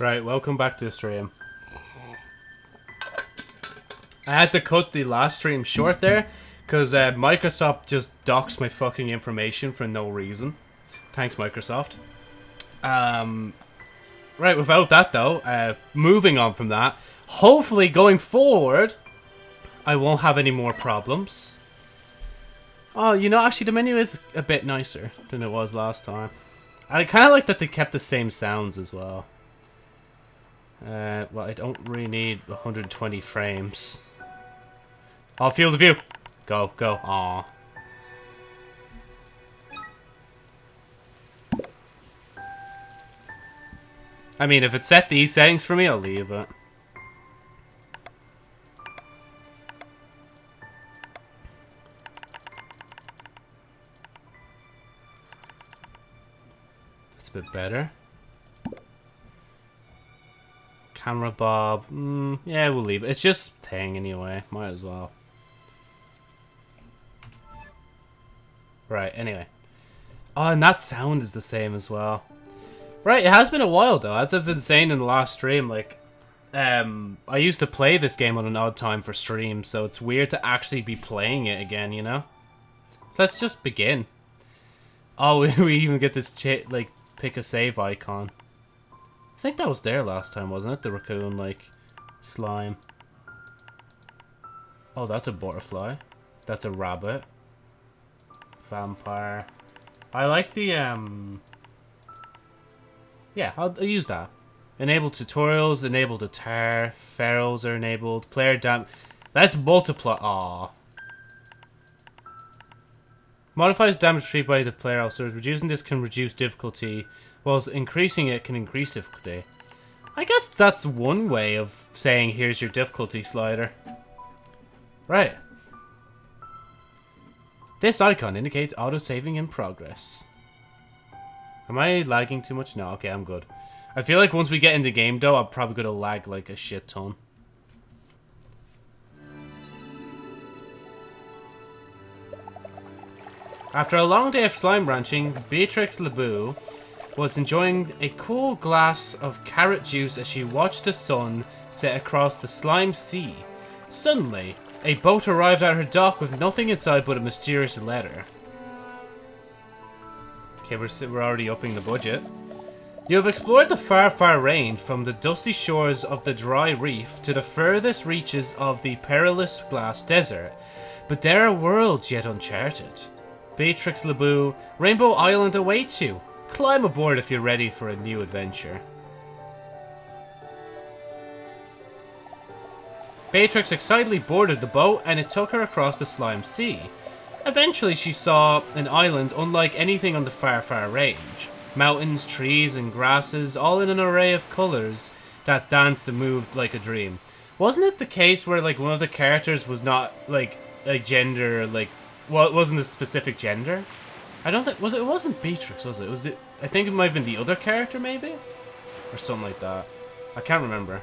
Right, welcome back to the stream. I had to cut the last stream short there because uh, Microsoft just docks my fucking information for no reason. Thanks, Microsoft. Um, right, without that though, uh, moving on from that, hopefully going forward, I won't have any more problems. Oh, you know, actually the menu is a bit nicer than it was last time. I kind of like that they kept the same sounds as well. Uh, well, I don't really need 120 frames. I'll field of view. Go, go. Aw. I mean, if it set these settings for me, I'll leave it. That's a bit better. Camera bob. Mm, yeah, we'll leave it. It's just thing anyway. Might as well. Right, anyway. Oh, and that sound is the same as well. Right, it has been a while though. As I've been saying in the last stream, like, um, I used to play this game on an odd time for stream, so it's weird to actually be playing it again, you know? So let's just begin. Oh, we even get this, like, pick a save icon. I think that was there last time, wasn't it? The raccoon, like, slime. Oh, that's a butterfly. That's a rabbit. Vampire. I like the, um... Yeah, I'll, I'll use that. Enable tutorials, enable the Tarr, ferals are enabled, player dam... That's multiply... Aw. Modifies damage received by the player also. Reducing this can reduce difficulty, whilst increasing it can increase difficulty. I guess that's one way of saying here's your difficulty slider. Right. This icon indicates auto-saving in progress. Am I lagging too much? No, okay, I'm good. I feel like once we get in the game, though, I'm probably going to lag like a shit ton. After a long day of slime ranching, Beatrix LeBeau was enjoying a cool glass of carrot juice as she watched the sun set across the slime sea. Suddenly, a boat arrived at her dock with nothing inside but a mysterious letter. Okay, we're, we're already upping the budget. You have explored the far, far range from the dusty shores of the dry reef to the furthest reaches of the perilous glass desert, but there are worlds yet uncharted. Beatrix LeBeau, Rainbow Island awaits you. Climb aboard if you're ready for a new adventure. Beatrix excitedly boarded the boat and it took her across the slime sea. Eventually she saw an island unlike anything on the far far range. Mountains, trees and grasses all in an array of colours that danced and moved like a dream. Wasn't it the case where like one of the characters was not like a gender like well it wasn't a specific gender? I don't think was it, it wasn't Beatrix was it? it was the I think it might have been the other character maybe? Or something like that. I can't remember.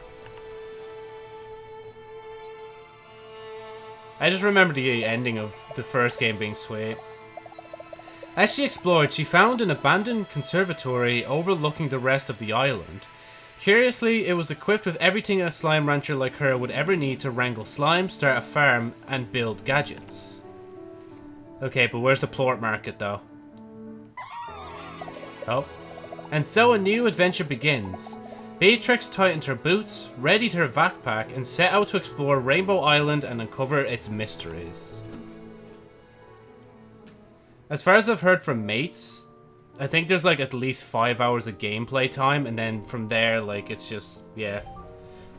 I just remember the ending of the first game being sweet. As she explored, she found an abandoned conservatory overlooking the rest of the island. Curiously, it was equipped with everything a slime rancher like her would ever need to wrangle slime, start a farm, and build gadgets. Okay, but where's the plort market, though? Oh. And so a new adventure begins. Beatrix tightened her boots, readied her backpack, and set out to explore Rainbow Island and uncover its mysteries. As far as I've heard from mates, I think there's like at least five hours of gameplay time, and then from there, like, it's just, yeah.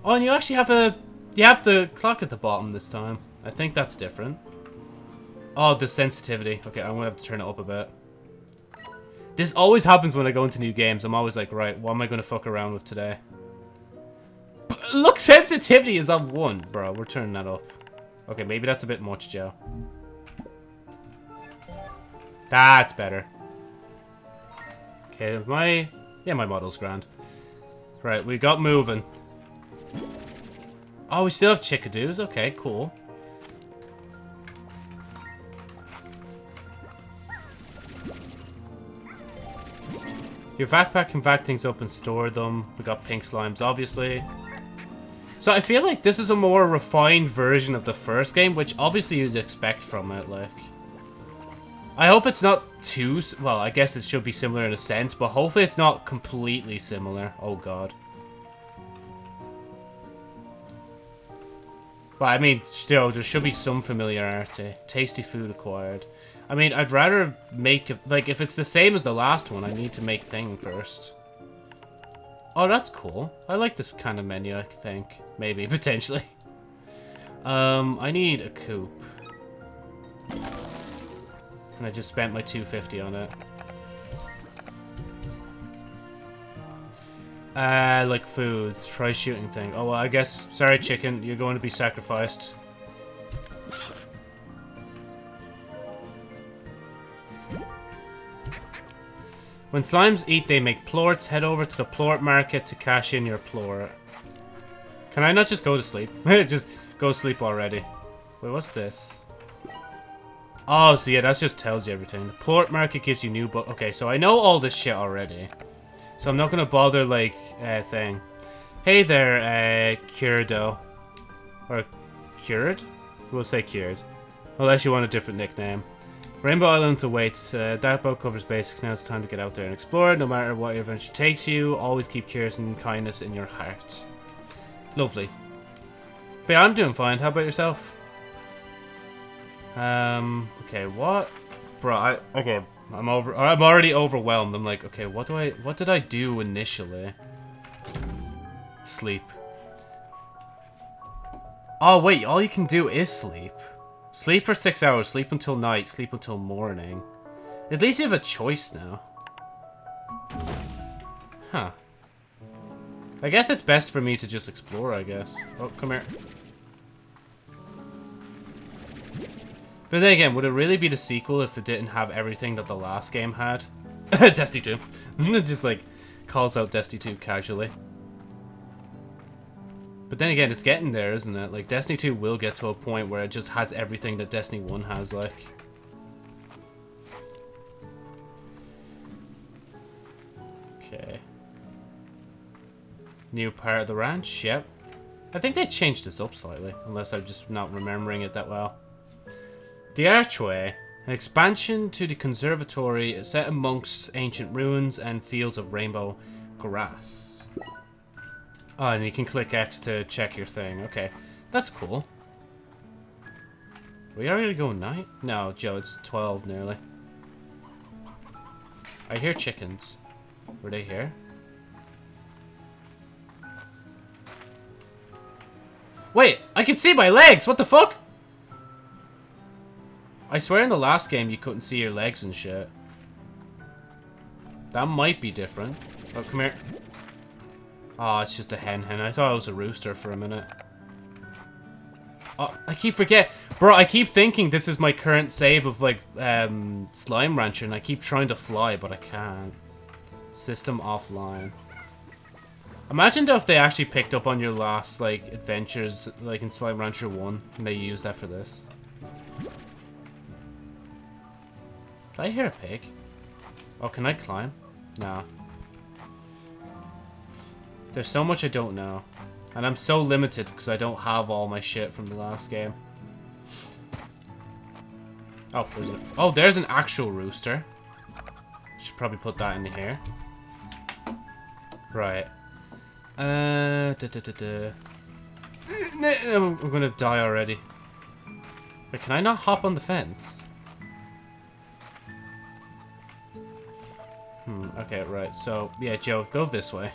Oh, and you actually have a, you have the clock at the bottom this time. I think that's different. Oh, the sensitivity. Okay, I'm gonna have to turn it up a bit. This always happens when I go into new games. I'm always like, right, what am I to fuck around with today? But look, sensitivity is on 1. Bro, we're turning that up. Okay, maybe that's a bit much, Joe. That's better. Okay, my... Yeah, my model's grand. Right, we got moving. Oh, we still have chickadoos. Okay, cool. Your backpack can vac things up and store them. We got pink slimes, obviously. So I feel like this is a more refined version of the first game, which obviously you'd expect from it, like. I hope it's not too... Well, I guess it should be similar in a sense, but hopefully it's not completely similar. Oh, God. But, I mean, still, there should be some familiarity. Tasty food acquired. I mean, I'd rather make... Like, if it's the same as the last one, I need to make thing first. Oh, that's cool. I like this kind of menu, I think. Maybe, potentially. Um, I need a coupe. And I just spent my 250 on it. Uh, like foods. Try shooting thing. Oh, well, I guess... Sorry, chicken. You're going to be sacrificed. When slimes eat, they make plorts. Head over to the plort market to cash in your plort. Can I not just go to sleep? just go sleep already. Wait, what's this? Oh, so yeah, that just tells you everything. The plort market gives you new book. Okay, so I know all this shit already. So I'm not gonna bother, like, uh, thing. Hey there, uh, Curdo. Or Cured? We'll say Cured. Unless you want a different nickname. Rainbow Island awaits. Uh, that boat covers basics. Now it's time to get out there and explore. No matter what your adventure takes you, always keep curious and kindness in your heart. Lovely. But yeah, I'm doing fine. How about yourself? Um, okay, what? Bro, I, okay, I'm over, I'm already overwhelmed. I'm like, okay, what do I, what did I do initially? Sleep. Oh, wait, all you can do is sleep. Sleep for six hours, sleep until night, sleep until morning. At least you have a choice now. Huh. I guess it's best for me to just explore, I guess. Oh, come here. But then again, would it really be the sequel if it didn't have everything that the last game had? Destiny 2. just like calls out Destiny 2 casually. But then again, it's getting there, isn't it? Like, Destiny 2 will get to a point where it just has everything that Destiny 1 has, like. Okay. New part of the ranch, yep. I think they changed this up slightly, unless I'm just not remembering it that well. The Archway, an expansion to the conservatory set amongst ancient ruins and fields of rainbow grass. Oh, and you can click X to check your thing. Okay, that's cool. We already go night? No, Joe, it's 12 nearly. I hear chickens. Were they here? Wait, I can see my legs! What the fuck? I swear in the last game you couldn't see your legs and shit. That might be different. Oh, come here. Oh, it's just a hen hen. I thought it was a rooster for a minute. Oh, I keep forget, bro. I keep thinking this is my current save of like um, slime rancher, and I keep trying to fly, but I can't. System offline. Imagine if they actually picked up on your last like adventures, like in Slime Rancher One, and they used that for this. Did I hear a pig? Oh, can I climb? Nah. There's so much I don't know. And I'm so limited because I don't have all my shit from the last game. Oh, there's, a, oh, there's an actual rooster. Should probably put that in here. Right. Uh, da, da, da, da. I'm gonna die already. Wait, can I not hop on the fence? Hmm, okay, right. So, yeah, Joe, go this way.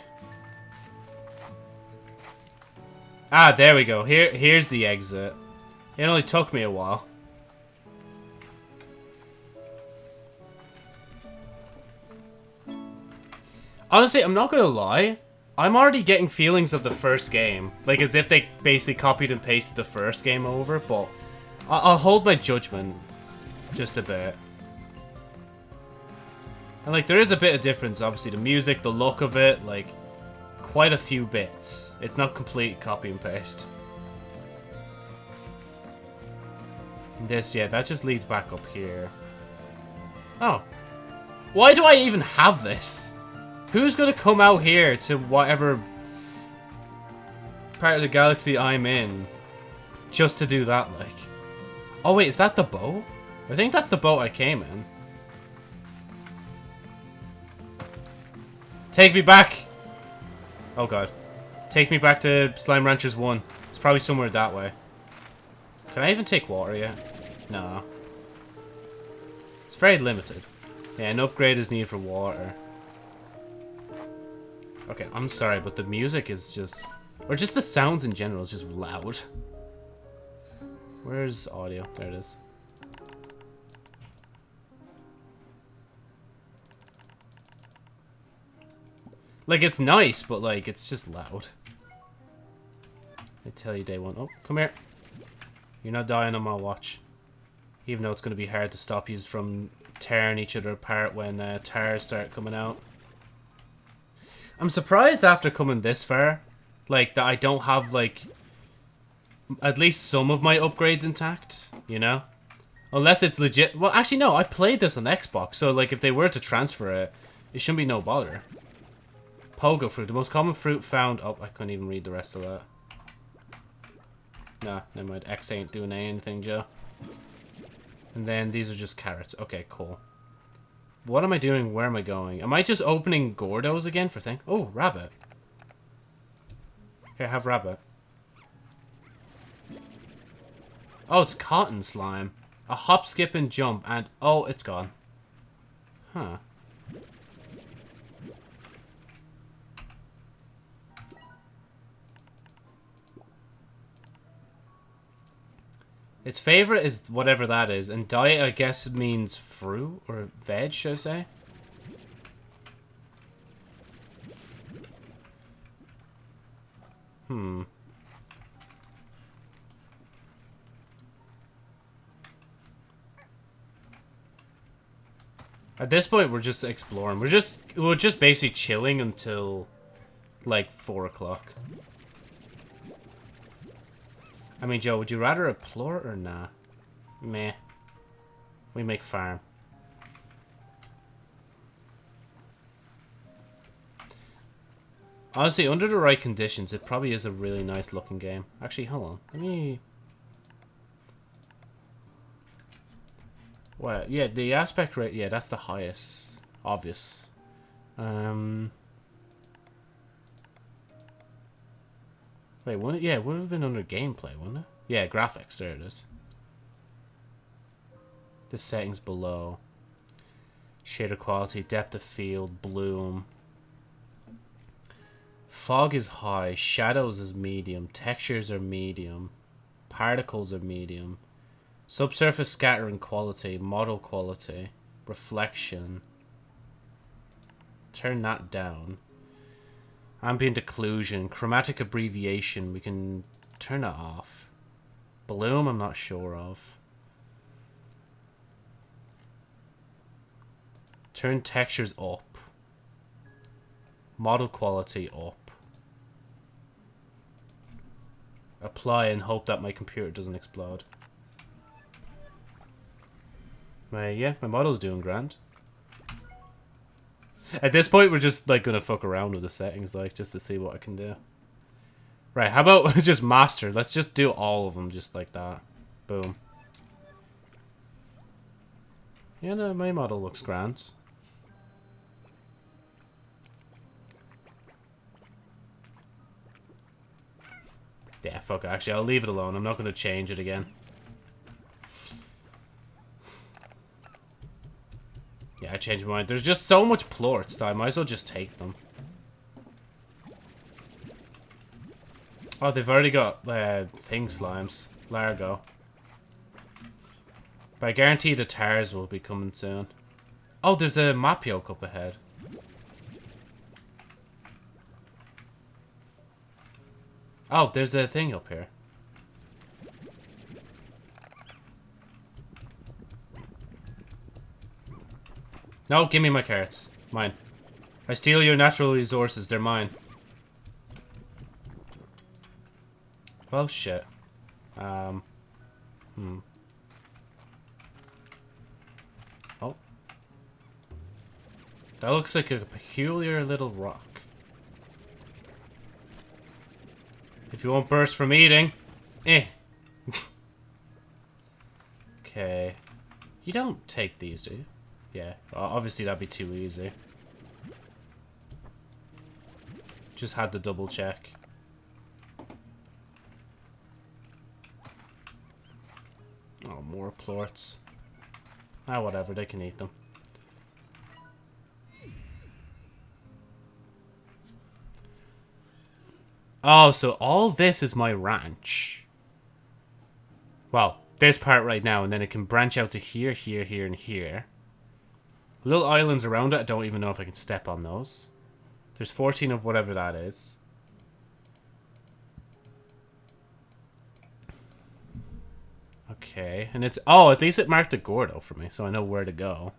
Ah, there we go. Here, Here's the exit. It only took me a while. Honestly, I'm not gonna lie. I'm already getting feelings of the first game. Like, as if they basically copied and pasted the first game over, but... I'll hold my judgment. Just a bit. And, like, there is a bit of difference, obviously. The music, the look of it, like quite a few bits. It's not complete copy and paste. This, yeah, that just leads back up here. Oh. Why do I even have this? Who's gonna come out here to whatever part of the galaxy I'm in just to do that, like? Oh wait, is that the boat? I think that's the boat I came in. Take me back! Oh god. Take me back to Slime Ranchers 1. It's probably somewhere that way. Can I even take water yet? No. It's very limited. Yeah, an upgrade is needed for water. Okay, I'm sorry, but the music is just... Or just the sounds in general is just loud. Where's audio? There it is. Like, it's nice, but, like, it's just loud. I tell you day one. Oh, come here. You're not dying on my watch. Even though it's going to be hard to stop you from tearing each other apart when uh, tarrs start coming out. I'm surprised after coming this far, like, that I don't have, like, at least some of my upgrades intact, you know? Unless it's legit. Well, actually, no, I played this on Xbox, so, like, if they were to transfer it, it shouldn't be no bother. Pogo fruit, the most common fruit found... Oh, I couldn't even read the rest of that. Nah, never mind. X ain't doing anything, Joe. And then these are just carrots. Okay, cool. What am I doing? Where am I going? Am I just opening Gordos again for thing? Oh, rabbit. Here, have rabbit. Oh, it's cotton slime. A hop, skip, and jump, and... Oh, it's gone. Huh. Its favorite is whatever that is, and diet, I guess, means fruit or veg, should I say? Hmm. At this point, we're just exploring. We're just we're just basically chilling until like four o'clock. I mean, Joe, would you rather a plort or nah? Meh. We make farm. Honestly, under the right conditions, it probably is a really nice looking game. Actually, hold on. Let me... Well, yeah, the aspect rate, yeah, that's the highest. Obvious. Um... Wait, wouldn't it? Yeah, it would have been under gameplay, wouldn't it? Yeah, graphics. There it is. The settings below. Shader quality, depth of field, bloom. Fog is high, shadows is medium, textures are medium, particles are medium, subsurface scattering quality, model quality, reflection. Turn that down. Ambient occlusion, chromatic abbreviation, we can turn it off. Bloom, I'm not sure of. Turn textures up. Model quality up. Apply and hope that my computer doesn't explode. My, yeah, my model's doing grand. At this point, we're just, like, gonna fuck around with the settings, like, just to see what I can do. Right, how about just master? Let's just do all of them just like that. Boom. Yeah, no, my model looks grand. Yeah, fuck. Actually, I'll leave it alone. I'm not going to change it again. Yeah, I changed my mind. There's just so much plorts that I might as well just take them. Oh, they've already got uh, thing slimes. Largo. But I guarantee the tarrs will be coming soon. Oh, there's a map yoke up ahead. Oh, there's a thing up here. No, give me my carrots. Mine. I steal your natural resources. They're mine. Well, shit. Um. Hmm. Oh. That looks like a peculiar little rock. If you won't burst from eating. Eh. okay. You don't take these, do you? Yeah. Obviously that'd be too easy. Just had to double check. Oh, more plorts. Ah, whatever, they can eat them. Oh, so all this is my ranch. Well, this part right now, and then it can branch out to here, here, here, and here. Little islands around it, I don't even know if I can step on those. There's 14 of whatever that is. Okay, and it's... Oh, at least it marked a Gordo for me, so I know where to go.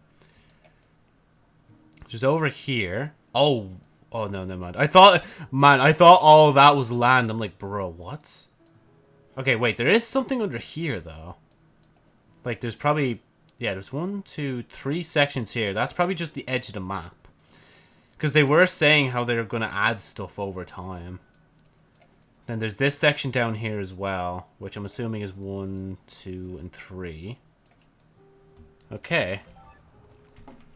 Just over here. Oh, oh no, never mind. I thought, man, I thought all that was land. I'm like, bro, what? Okay, wait, there is something under here, though. Like, there's probably... Yeah, there's one, two, three sections here. That's probably just the edge of the map. Because they were saying how they're going to add stuff over time. Then there's this section down here as well, which I'm assuming is one, two, and three. Okay.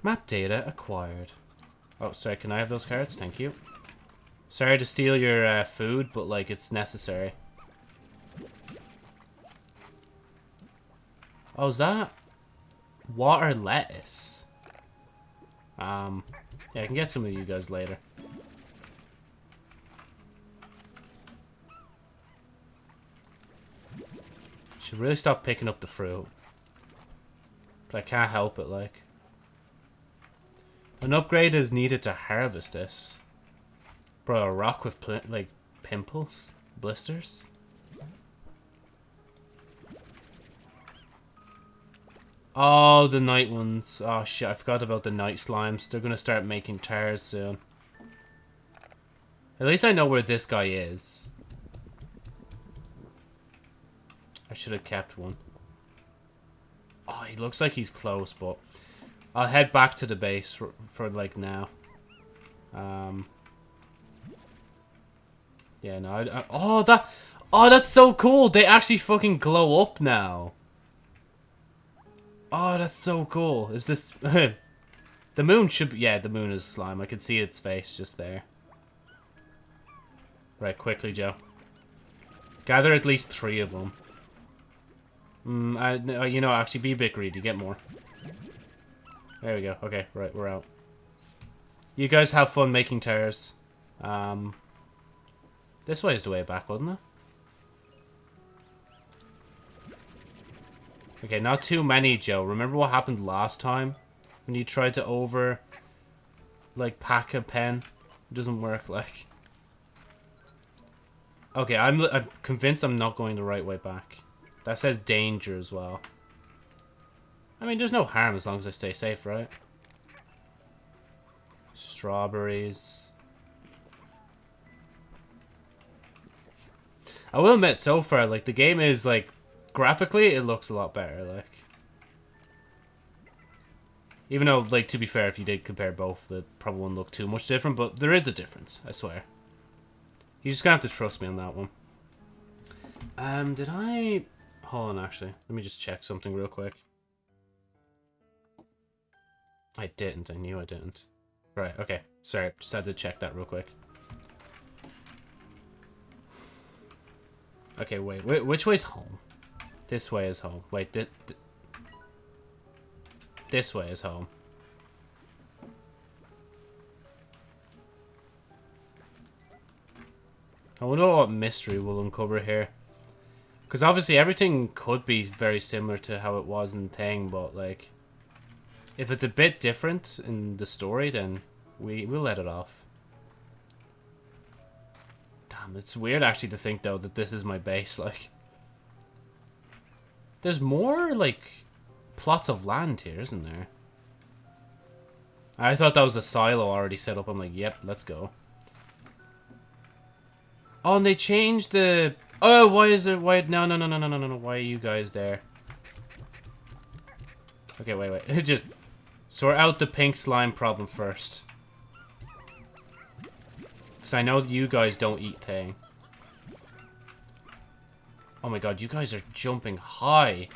Map data acquired. Oh, sorry, can I have those carrots? Thank you. Sorry to steal your uh, food, but, like, it's necessary. Oh, is that water lettuce? Um, yeah, I can get some of you guys later. Should really stop picking up the fruit. But I can't help it, like. An upgrade is needed to harvest this. Bro, a rock with, like, pimples? Blisters? Oh, the night ones. Oh, shit. I forgot about the night slimes. They're going to start making tarrs soon. At least I know where this guy is. I should have kept one. Oh, he looks like he's close, but... I'll head back to the base for, for like, now. Um... Yeah, no, I, I, oh, that... Oh, that's so cool! They actually fucking glow up now. Oh, that's so cool. Is this... the moon should be... Yeah, the moon is slime. I can see its face just there. Right, quickly, Joe. Gather at least three of them. Mm, I, you know, actually, be a bit greedy. Get more. There we go. Okay, right, we're out. You guys have fun making tarrs. Um, this way is the way back, wasn't it? Okay, not too many, Joe. Remember what happened last time? When you tried to over, like, pack a pen? It doesn't work, like. Okay, I'm, I'm convinced I'm not going the right way back. That says danger as well. I mean, there's no harm as long as I stay safe, right? Strawberries. I will admit, so far, like, the game is, like, graphically, it looks a lot better, like. Even though, like, to be fair, if you did compare both, that probably wouldn't look too much different, but there is a difference, I swear. You just gonna have to trust me on that one. Um, did I... Hold on, actually. Let me just check something real quick. I didn't. I knew I didn't. Right, okay. Sorry, just had to check that real quick. Okay, wait. wait which way's home? This way is home. Wait, th th this way is home. I wonder what mystery we'll uncover here. Because obviously everything could be very similar to how it was in Thing, but like... If it's a bit different in the story, then we, we'll let it off. Damn, it's weird actually to think though that this is my base, like... There's more, like, plots of land here, isn't there? I thought that was a silo already set up. I'm like, yep, let's go. Oh, and they changed the... Oh, why is there... Why... No, no, no, no, no, no, no. Why are you guys there? Okay, wait, wait. Just... Sort out the pink slime problem first. Because I know you guys don't eat thing. Oh my god, you guys are jumping high.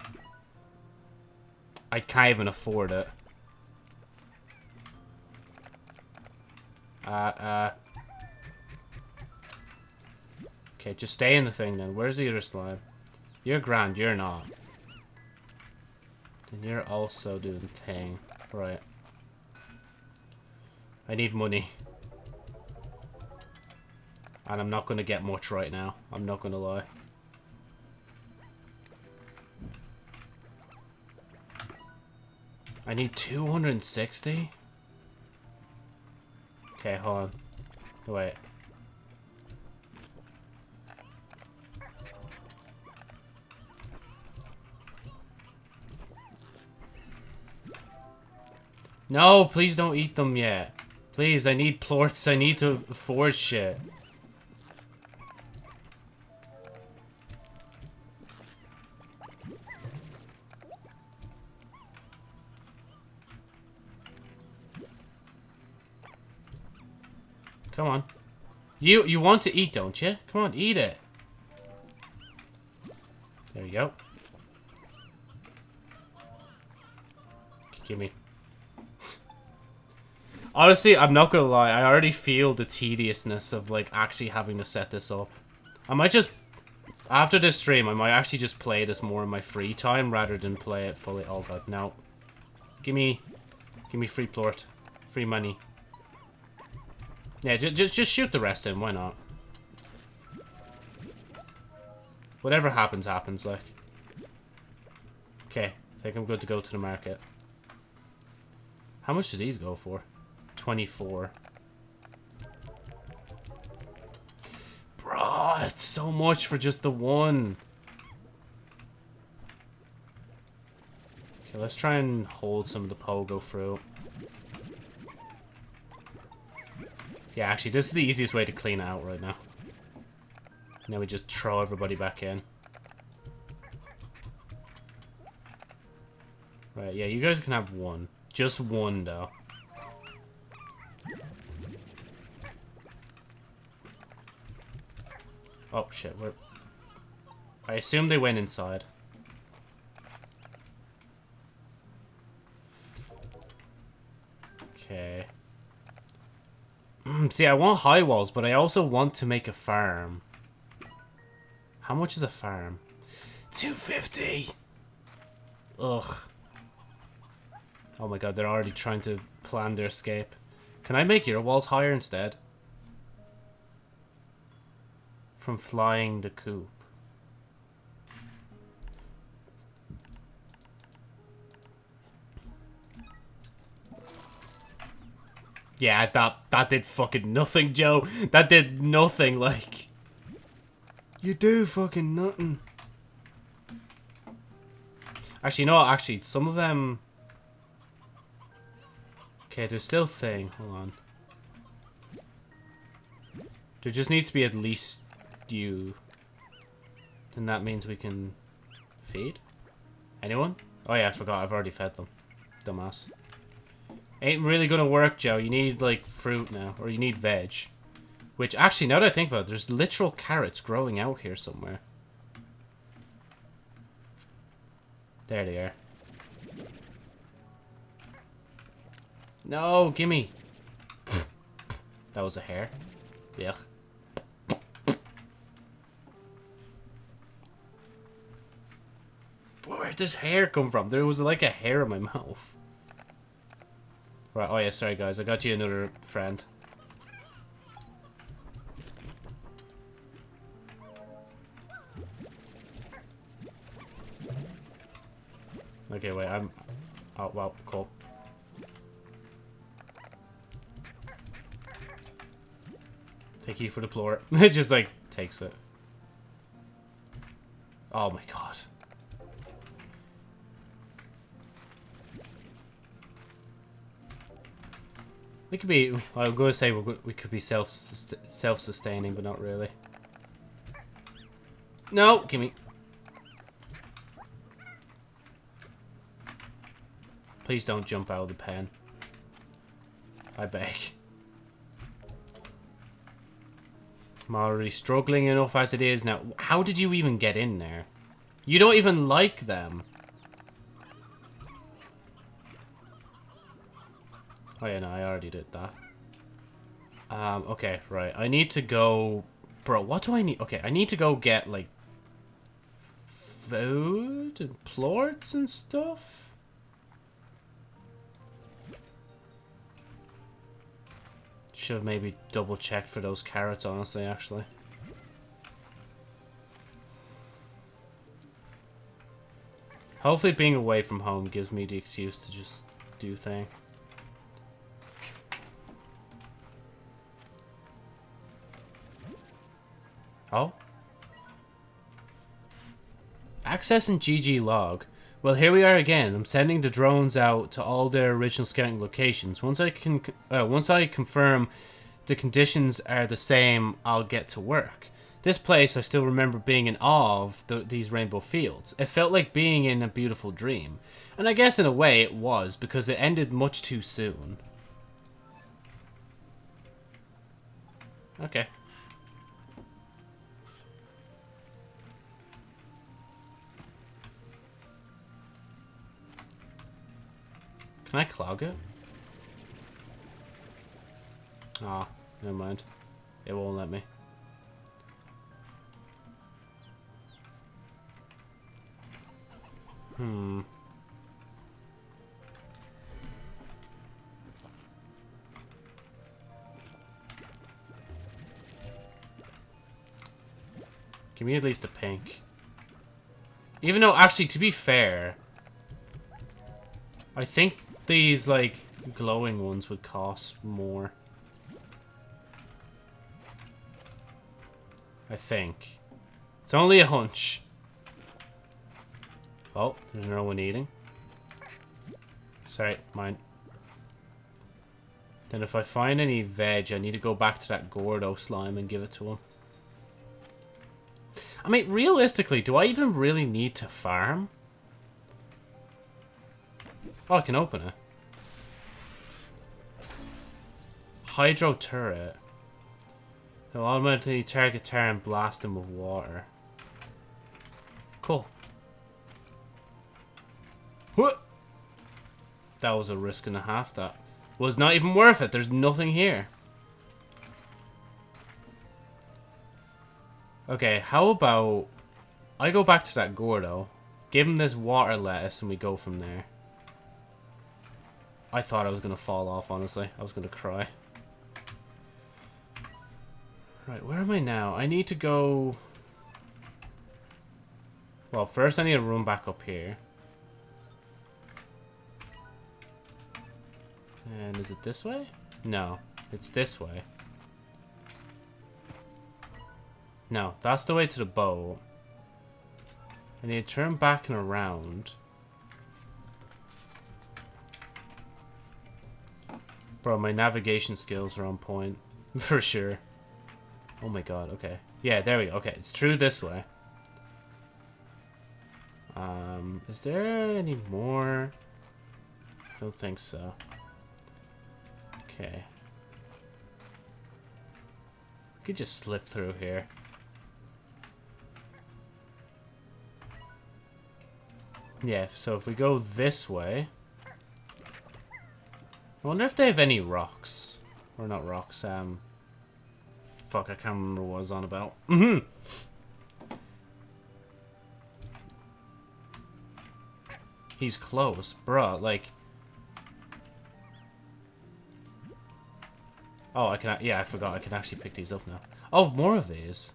I can't even afford it. Uh, uh. Okay, just stay in the thing then. Where's the other slime? You're grand, you're not. And you're also doing thing. Right. I need money. And I'm not going to get much right now. I'm not going to lie. I need 260? Okay, hold on. Wait. No, please don't eat them yet. Please, I need plorts. I need to forge shit. Come on. You you want to eat, don't you? Come on, eat it. There you go. Give me. Honestly, I'm not gonna lie. I already feel the tediousness of like actually having to set this up. I might just after this stream, I might actually just play this more in my free time rather than play it fully. Oh god, no. Give me, give me free plort, free money. Yeah, just just shoot the rest in. Why not? Whatever happens, happens. Like. Okay, I think I'm good to go to the market. How much do these go for? 24. Bro, it's so much for just the one. Okay, let's try and hold some of the pogo fruit. Yeah, actually, this is the easiest way to clean out right now. Then we just throw everybody back in. Right, yeah, you guys can have one. Just one, though. Oh, shit. Where... I assume they went inside. Okay. Um, see, I want high walls, but I also want to make a farm. How much is a farm? 250! Ugh. Oh my god, they're already trying to plan their escape. Can I make your walls higher instead? from flying the coop. Yeah, that that did fucking nothing, Joe. That did nothing, like. You do fucking nothing. Actually, no, actually, some of them... Okay, there's still thing. Hold on. There just needs to be at least you. Then that means we can feed? Anyone? Oh yeah, I forgot. I've already fed them. Dumbass. Ain't really gonna work, Joe. You need, like, fruit now. Or you need veg. Which, actually, now that I think about it, there's literal carrots growing out here somewhere. There they are. No, gimme. that was a hair. Yuck. Where'd this hair come from? There was like a hair in my mouth. Right, oh yeah, sorry guys. I got you another friend. Okay, wait, I'm... Oh, well, cool. Thank you for the floor. it just, like, takes it. Oh my god. We could be, I was going to say we could be self self-sustaining, but not really. No, give me. Please don't jump out of the pen. I beg. I'm already struggling enough as it is now. How did you even get in there? You don't even like them. Oh yeah, no, I already did that. Um, okay, right. I need to go... Bro, what do I need? Okay, I need to go get, like, food and plorts and stuff? Should have maybe double checked for those carrots, honestly, actually. Hopefully being away from home gives me the excuse to just do thing. Oh? Access and GG log. Well, here we are again. I'm sending the drones out to all their original scouting locations. Once I can, uh, once I confirm the conditions are the same, I'll get to work. This place, I still remember being in awe of the, these rainbow fields. It felt like being in a beautiful dream. And I guess in a way it was, because it ended much too soon. Okay. Can I clog it? Ah, oh, never mind. It won't let me. Hmm. Give me at least a pink. Even though, actually, to be fair, I think these, like, glowing ones would cost more. I think. It's only a hunch. Oh, there's no one eating. Sorry, mine. Then if I find any veg, I need to go back to that Gordo slime and give it to him. I mean, realistically, do I even really need to farm? Oh, I can open it. Hydro turret. It'll automatically target Tarr and blast him with water. Cool. What? That was a risk and a half. That was not even worth it. There's nothing here. Okay, how about I go back to that Gordo, give him this water lettuce, and we go from there. I thought I was going to fall off, honestly. I was going to cry. Right, where am I now? I need to go... Well, first I need to run back up here. And is it this way? No, it's this way. No, that's the way to the boat. I need to turn back and around. Bro, my navigation skills are on point. For sure. Oh my god, okay. Yeah, there we go. Okay, it's true this way. Um, is there any more? I don't think so. Okay. We could just slip through here. Yeah, so if we go this way... I wonder if they have any rocks. Or not rocks, um... Fuck, I can't remember what I was on about. Mm hmm He's close. Bruh, like... Oh, I can... Yeah, I forgot. I can actually pick these up now. Oh, more of these.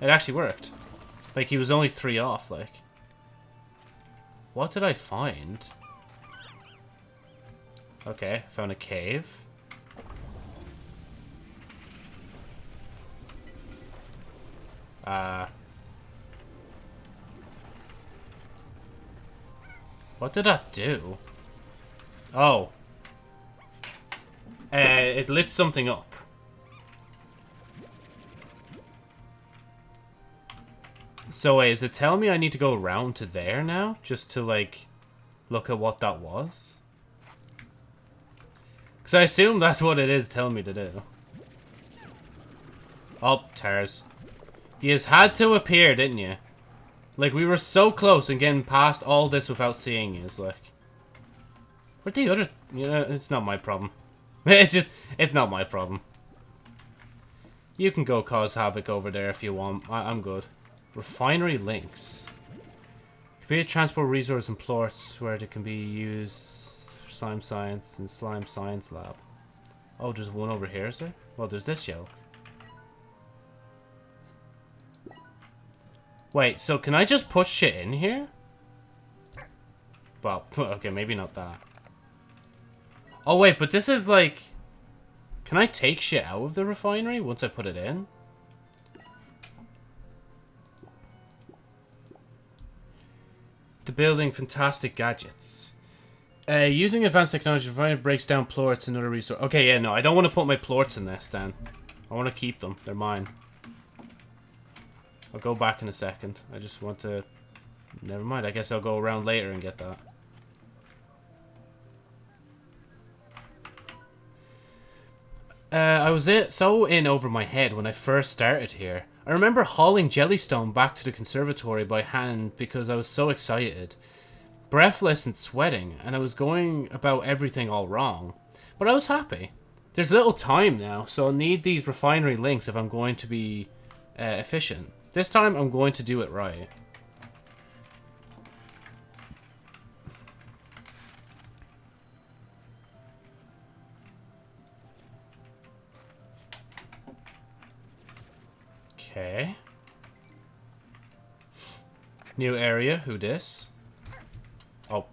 It actually worked. Like, he was only three off, like... What did I find? Okay, found a cave. Uh... What did that do? Oh. Uh, it lit something up. So wait, is it telling me I need to go around to there now? Just to, like, look at what that was? Because I assume that's what it is telling me to do. Oh, Tarrs. You has had to appear, didn't you? Like, we were so close and getting past all this without seeing you. It's like... Where'd the other... You know, it's not my problem. It's just... It's not my problem. You can go cause havoc over there if you want. I I'm good. Refinery links. Create transport resource and plorts where they can be used for slime science and slime science lab. Oh, there's one over here, is there? Well, there's this yoke. Wait, so can I just put shit in here? Well, okay, maybe not that. Oh, wait, but this is like... Can I take shit out of the refinery once I put it in? The building fantastic gadgets. Uh, using advanced technology, refinery breaks down plorts and other resources. Okay, yeah, no, I don't want to put my plorts in this then. I want to keep them. They're mine. I'll go back in a second. I just want to... Never mind, I guess I'll go around later and get that. Uh, I was it so in over my head when I first started here. I remember hauling Jellystone back to the conservatory by hand because I was so excited. Breathless and sweating, and I was going about everything all wrong. But I was happy. There's little time now, so I'll need these refinery links if I'm going to be uh, efficient. This time, I'm going to do it right. Okay. New area, who dis? Oh,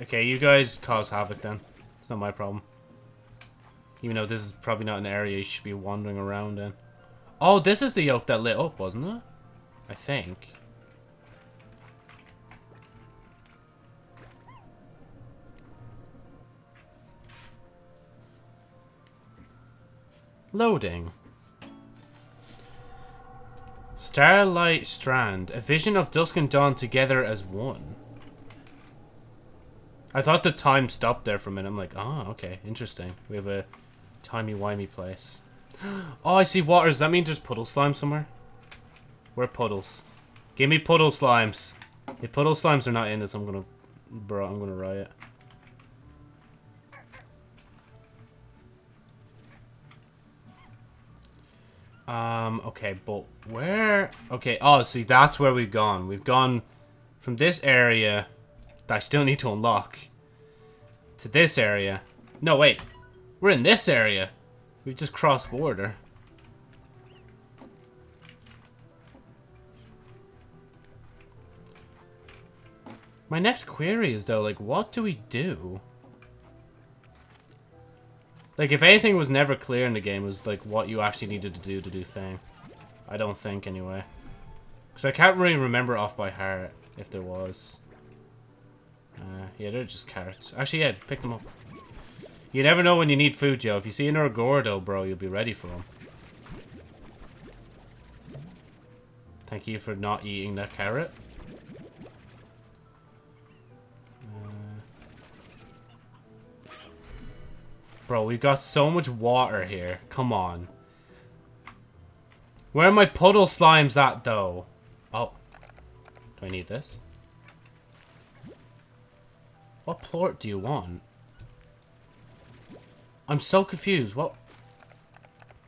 okay, you guys cause havoc then. It's not my problem. Even though this is probably not an area you should be wandering around in. Oh, this is the yoke that lit up, wasn't it? I think. Loading. Starlight Strand. A vision of dusk and dawn together as one. I thought the time stopped there for a minute. I'm like, oh, okay, interesting. We have a timey-wimey place. Oh, I see water. Does that mean there's puddle slime somewhere? Where puddles? Give me puddle slimes. If puddle slimes are not in this, I'm gonna... Bro, I'm gonna riot. Um, okay, but where... Okay, oh, see, that's where we've gone. We've gone from this area that I still need to unlock to this area. No, wait. We're in this area. We've just crossed border. My next query is, though, like, what do we do? Like, if anything was never clear in the game, was, like, what you actually needed to do to do thing. I don't think, anyway. Because I can't really remember off by heart, if there was. Uh, yeah, they're just carrots. Actually, yeah, pick them up. You never know when you need food, Joe. If you see another Gordo, bro, you'll be ready for him. Thank you for not eating that carrot. Bro, we've got so much water here. Come on. Where are my puddle slimes at, though? Oh. Do I need this? What plort do you want? I'm so confused. What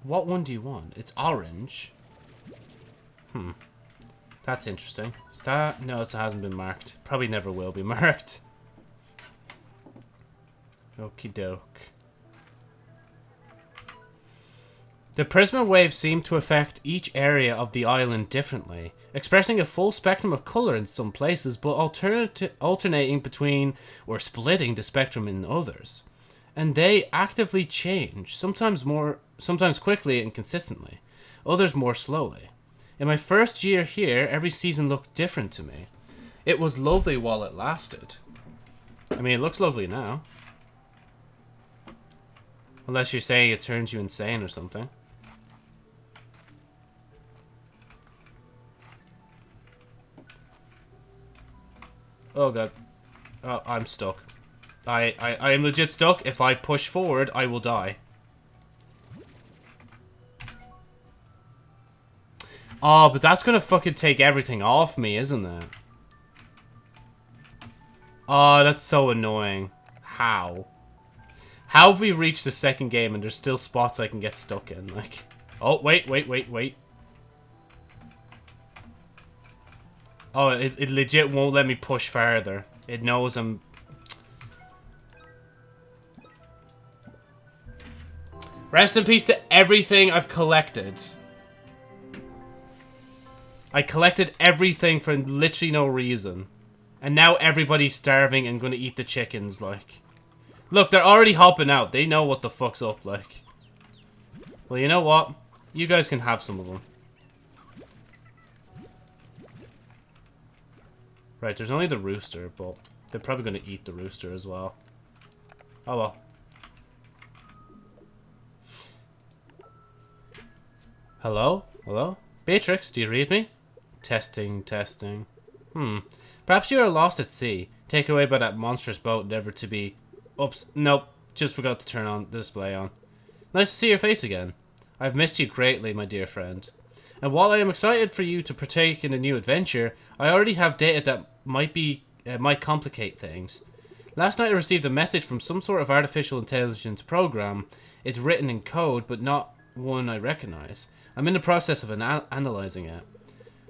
what one do you want? It's orange. Hmm. That's interesting. Is that... No, it hasn't been marked. Probably never will be marked. Okie doke. The Prisma waves seem to affect each area of the island differently, expressing a full spectrum of color in some places, but alternating between or splitting the spectrum in others and they actively change, sometimes more, sometimes quickly and consistently, others more slowly. In my first year here, every season looked different to me. It was lovely while it lasted. I mean, it looks lovely now. Unless you're saying it turns you insane or something. Oh god. Oh, I'm stuck. I, I, I am legit stuck. If I push forward, I will die. Oh, but that's gonna fucking take everything off me, isn't it? Oh, that's so annoying. How? How have we reached the second game and there's still spots I can get stuck in? Like, oh, wait, wait, wait, wait. Oh, it, it legit won't let me push further. It knows I'm... Rest in peace to everything I've collected. I collected everything for literally no reason. And now everybody's starving and gonna eat the chickens, like. Look, they're already hopping out. They know what the fuck's up, like. Well, you know what? You guys can have some of them. Right, there's only the rooster, but they're probably going to eat the rooster as well. Oh well. Hello? Hello? Beatrix, do you read me? Testing, testing. Hmm. Perhaps you are lost at sea, taken away by that monstrous boat, never to be... Oops, nope. Just forgot to turn on the display on. Nice to see your face again. I've missed you greatly, my dear friend. And while I am excited for you to partake in a new adventure, I already have data that might be uh, might complicate things. Last night I received a message from some sort of artificial intelligence program. It's written in code, but not one I recognize. I'm in the process of an analyzing it.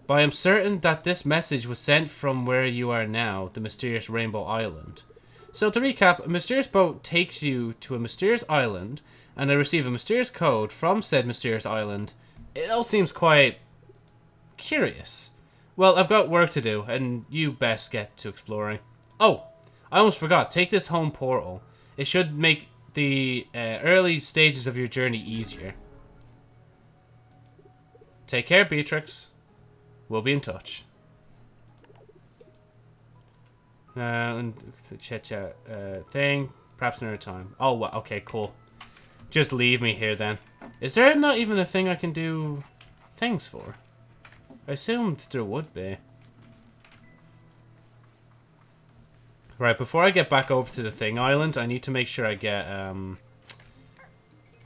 But I am certain that this message was sent from where you are now, the mysterious Rainbow Island. So to recap, a mysterious boat takes you to a mysterious island, and I receive a mysterious code from said mysterious island, it all seems quite curious. Well, I've got work to do, and you best get to exploring. Oh, I almost forgot. Take this home portal. It should make the uh, early stages of your journey easier. Take care, Beatrix. We'll be in touch. Uh, and chat chat uh, thing. Perhaps another time. Oh, well, okay, cool. Just leave me here then. Is there not even a thing I can do things for? I assumed there would be. Right, before I get back over to the thing island, I need to make sure I get, um...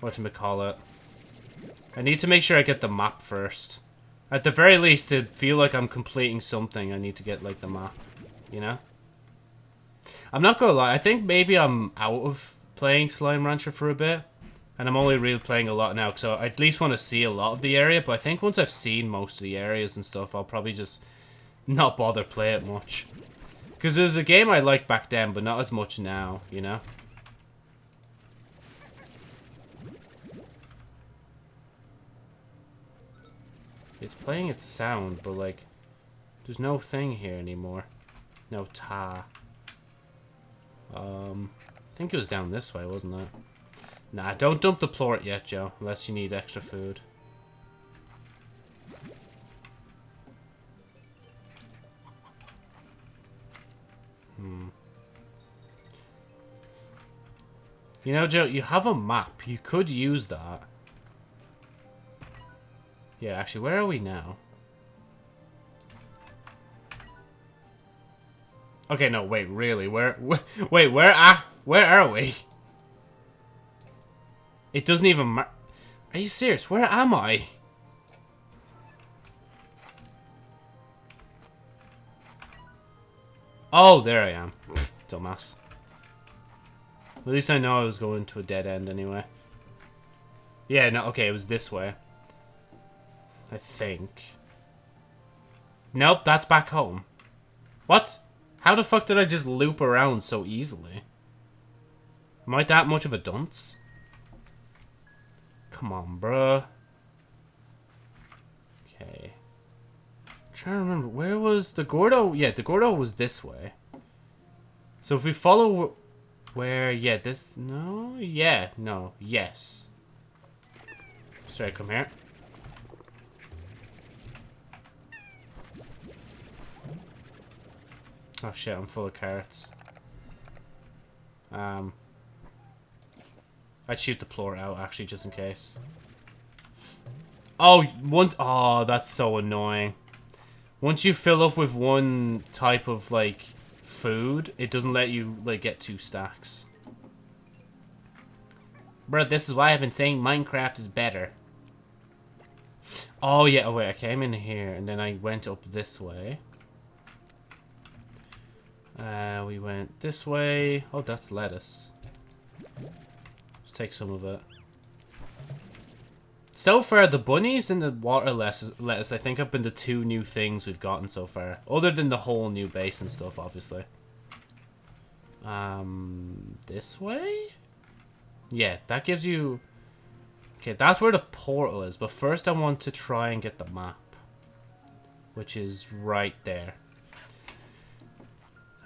Whatchamacallit. I need to make sure I get the map first. At the very least, to feel like I'm completing something, I need to get, like, the map. You know? I'm not gonna lie, I think maybe I'm out of playing Slime Rancher for a bit. And I'm only really playing a lot now, so I at least want to see a lot of the area. But I think once I've seen most of the areas and stuff, I'll probably just not bother play it much. Because it was a game I liked back then, but not as much now, you know? It's playing its sound, but like, there's no thing here anymore. No ta. Um, I think it was down this way, wasn't it? Nah, don't dump the plort yet, Joe, unless you need extra food. Hmm. You know, Joe, you have a map. You could use that. Yeah, actually, where are we now? Okay, no, wait, really? Where, where wait, where are, where are we? It doesn't even matter. Are you serious? Where am I? Oh, there I am. Dumbass. At least I know I was going to a dead end anyway. Yeah, no, okay, it was this way. I think. Nope, that's back home. What? How the fuck did I just loop around so easily? Am I that much of a dunce? Come on, bruh. Okay. I'm trying to remember. Where was the Gordo? Yeah, the Gordo was this way. So if we follow where... Yeah, this... No? Yeah. No. Yes. Sorry, come here. Oh shit, I'm full of carrots. Um... I'd shoot the plort out, actually, just in case. Oh, one... Oh, that's so annoying. Once you fill up with one type of, like, food, it doesn't let you like get two stacks. Bro, this is why I've been saying Minecraft is better. Oh yeah, oh wait, I came in here and then I went up this way. Uh, we went this way. Oh, that's lettuce. Take some of it. So far, the bunnies and the water lettuce, I think, have been the two new things we've gotten so far. Other than the whole new base and stuff, obviously. Um, this way? Yeah, that gives you... Okay, that's where the portal is. But first I want to try and get the map. Which is right there.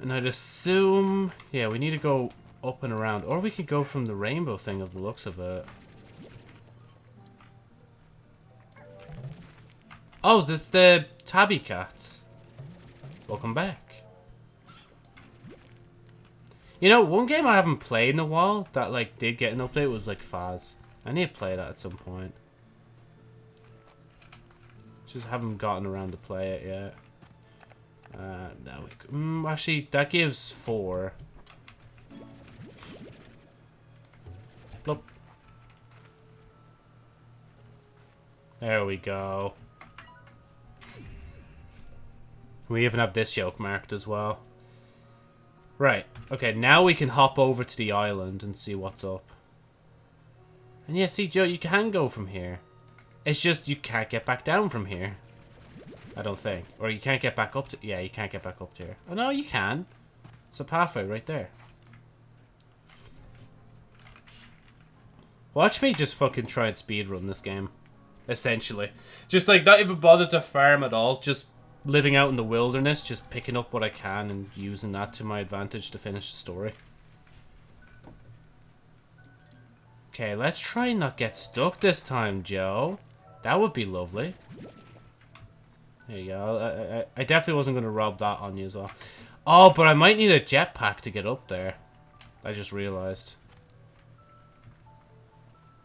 And I'd assume... Yeah, we need to go up and around. Or we could go from the rainbow thing of the looks of it. Oh, there's the tabby cats. Welcome back. You know, one game I haven't played in a while that like did get an update was like Faz. I need to play that at some point. Just haven't gotten around to play it yet. Uh, that would, mm, actually, that gives four. There we go. We even have this yoke marked as well. Right. Okay, now we can hop over to the island and see what's up. And yeah, see, Joe, you can go from here. It's just you can't get back down from here. I don't think. Or you can't get back up to... Yeah, you can't get back up to here. Oh, no, you can. It's a pathway right there. Watch me just fucking try and speedrun this game. Essentially. Just like, not even bother to farm at all. Just living out in the wilderness, just picking up what I can and using that to my advantage to finish the story. Okay, let's try and not get stuck this time, Joe. That would be lovely. There you go. I, I, I definitely wasn't going to rob that on you as well. Oh, but I might need a jetpack to get up there. I just realized.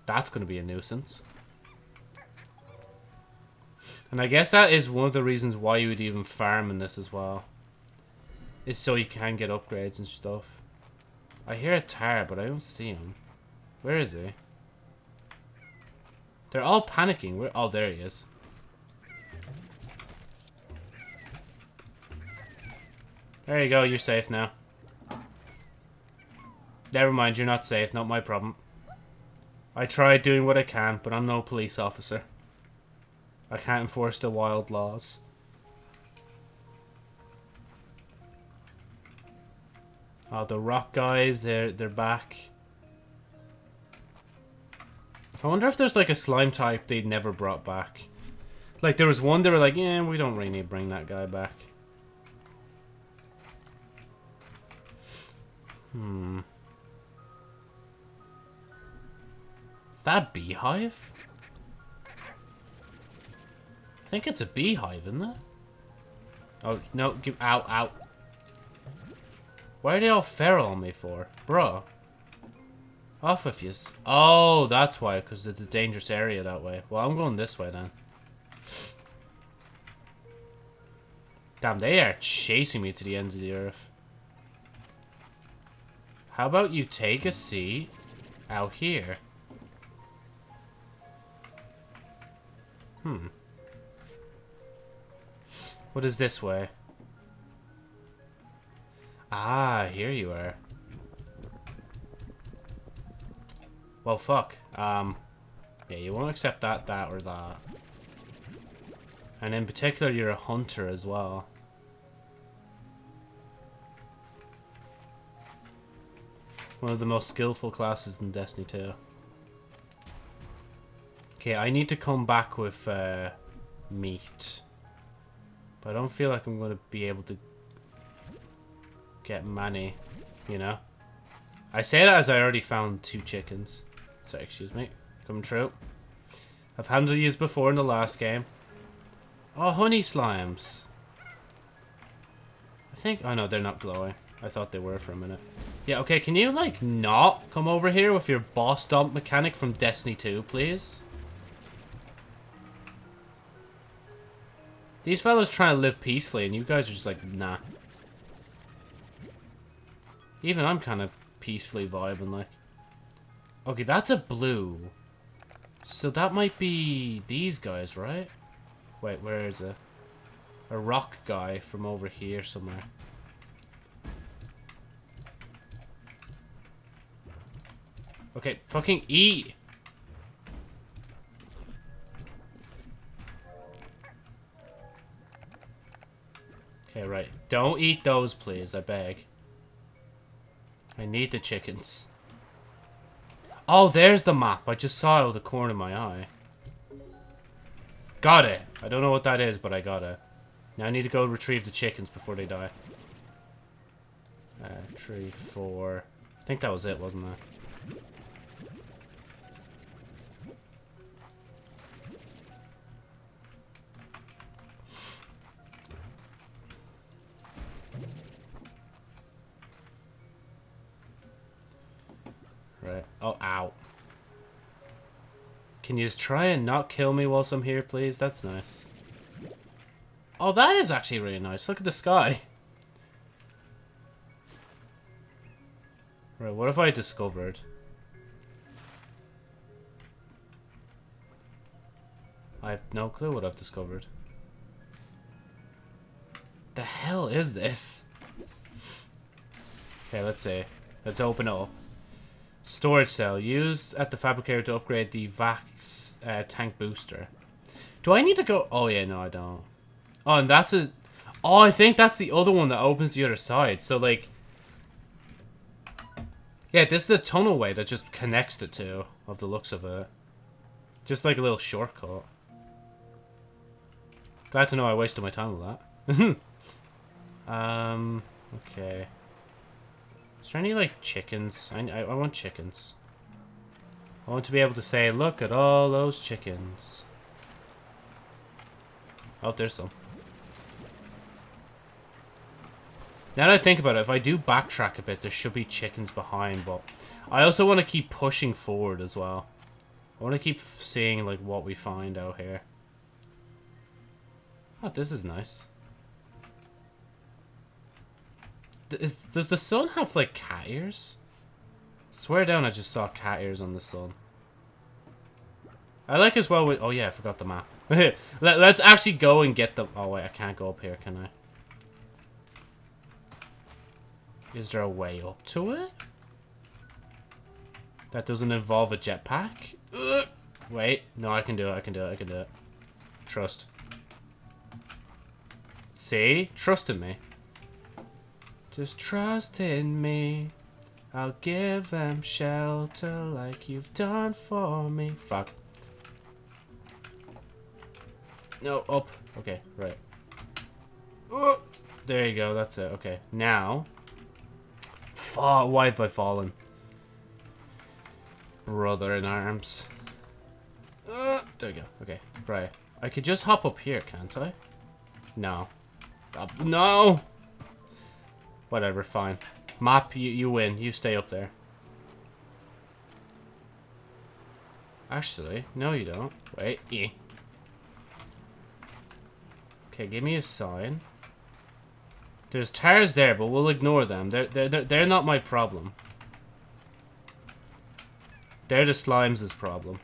That's going to be a nuisance. And I guess that is one of the reasons why you would even farm in this as well. Is so you can get upgrades and stuff. I hear a Tarr, but I don't see him. Where is he? They're all panicking. Where? Oh, there he is. There you go, you're safe now. Never mind, you're not safe, not my problem. I tried doing what I can, but I'm no police officer. I can't enforce the wild laws. Oh, the rock guys, they're, they're back. I wonder if there's like a slime type they'd never brought back. Like there was one they were like, yeah, we don't really need to bring that guy back. Hmm. That beehive? I think it's a beehive, isn't it? Oh, no, give, out, out. Why are they all feral on me for? Bro. Off with you. Oh, that's why, because it's a dangerous area that way. Well, I'm going this way then. Damn, they are chasing me to the ends of the earth. How about you take a seat out here? Hmm. What is this way? Ah, here you are. Well, fuck. Um, yeah, you won't accept that, that, or that. And in particular, you're a hunter as well. One of the most skillful classes in Destiny 2. Okay, I need to come back with uh, meat. But I don't feel like I'm going to be able to get money, you know? I say that as I already found two chickens. So, excuse me. Come true. I've handled these before in the last game. Oh, honey slimes. I think... Oh, no, they're not glowing. I thought they were for a minute. Yeah, okay, can you, like, not come over here with your boss dump mechanic from Destiny 2, please? These fellas trying to live peacefully, and you guys are just like, nah. Even I'm kind of peacefully vibing, like. Okay, that's a blue. So that might be these guys, right? Wait, where is it? A rock guy from over here somewhere. Okay, fucking eat! Okay, right. Don't eat those, please, I beg. I need the chickens. Oh, there's the map. I just saw it with the corner of my eye. Got it. I don't know what that is, but I got it. Now I need to go retrieve the chickens before they die. Uh, three, four. I think that was it, wasn't it? Right. Oh, ow. Can you just try and not kill me whilst I'm here, please? That's nice. Oh, that is actually really nice. Look at the sky. Right, what have I discovered? I have no clue what I've discovered. The hell is this? Okay, let's see. Let's open it up. Storage cell. Used at the fabricator to upgrade the Vax uh, tank booster. Do I need to go... Oh, yeah, no, I don't. Oh, and that's a... Oh, I think that's the other one that opens the other side. So, like... Yeah, this is a tunnel way that just connects the two, of the looks of it. Just like a little shortcut. Glad to know I wasted my time with that. um, okay. Is there any, like, chickens? I, I, I want chickens. I want to be able to say, look at all those chickens. Oh, there's some. Now that I think about it, if I do backtrack a bit, there should be chickens behind, but I also want to keep pushing forward as well. I want to keep seeing, like, what we find out here. Oh, this is nice. Is, does the sun have, like, cat ears? Swear down, I just saw cat ears on the sun. I like as well with... Oh, yeah, I forgot the map. Let, let's actually go and get the... Oh, wait, I can't go up here, can I? Is there a way up to it? That doesn't involve a jetpack? Wait, no, I can do it, I can do it, I can do it. Trust. See? Trust in me. Just trust in me. I'll give them shelter like you've done for me. Fuck. No, up. Okay, right. There you go, that's it. Okay, now. Fuck, why have I fallen? Brother in arms. Uh, there you go. Okay, right. I could just hop up here, can't I? No. Up. No! Whatever, fine. Map, you, you win. You stay up there. Actually, no you don't. Wait. Okay, give me a sign. There's Tarrs there, but we'll ignore them. They're, they're, they're, they're not my problem. They're the slimes' problem.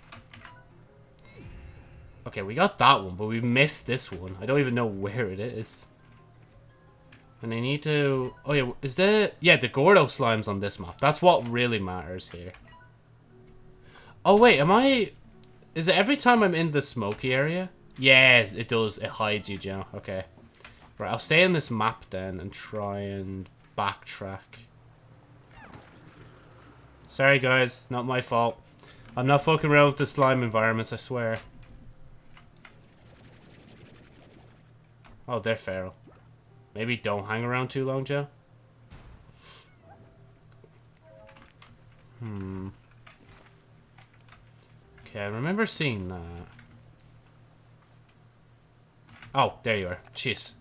Okay, we got that one, but we missed this one. I don't even know where it is. And I need to... Oh, yeah. Is there... Yeah, the Gordo slime's on this map. That's what really matters here. Oh, wait. Am I... Is it every time I'm in the smoky area? Yeah, it does. It hides you, Joe. Okay. Right, I'll stay in this map then and try and backtrack. Sorry, guys. Not my fault. I'm not fucking around with the slime environments, I swear. Oh, they're feral. Maybe don't hang around too long, Joe. Hmm. Okay, I remember seeing that. Oh, there you are. Jeez.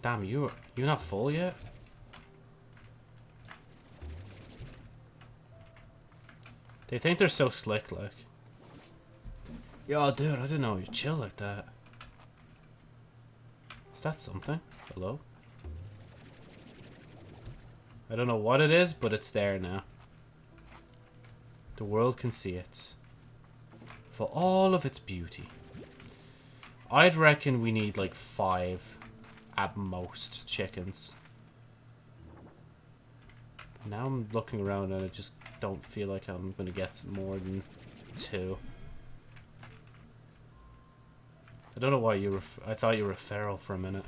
Damn, you you're not full yet? They think they're so slick, like. Yo, dude, I didn't know you chill like that. Is that something? Hello? I don't know what it is, but it's there now. The world can see it. For all of its beauty. I'd reckon we need like five at most chickens. Now I'm looking around and I just don't feel like I'm going to get more than two. I don't know why you were... I thought you were a feral for a minute.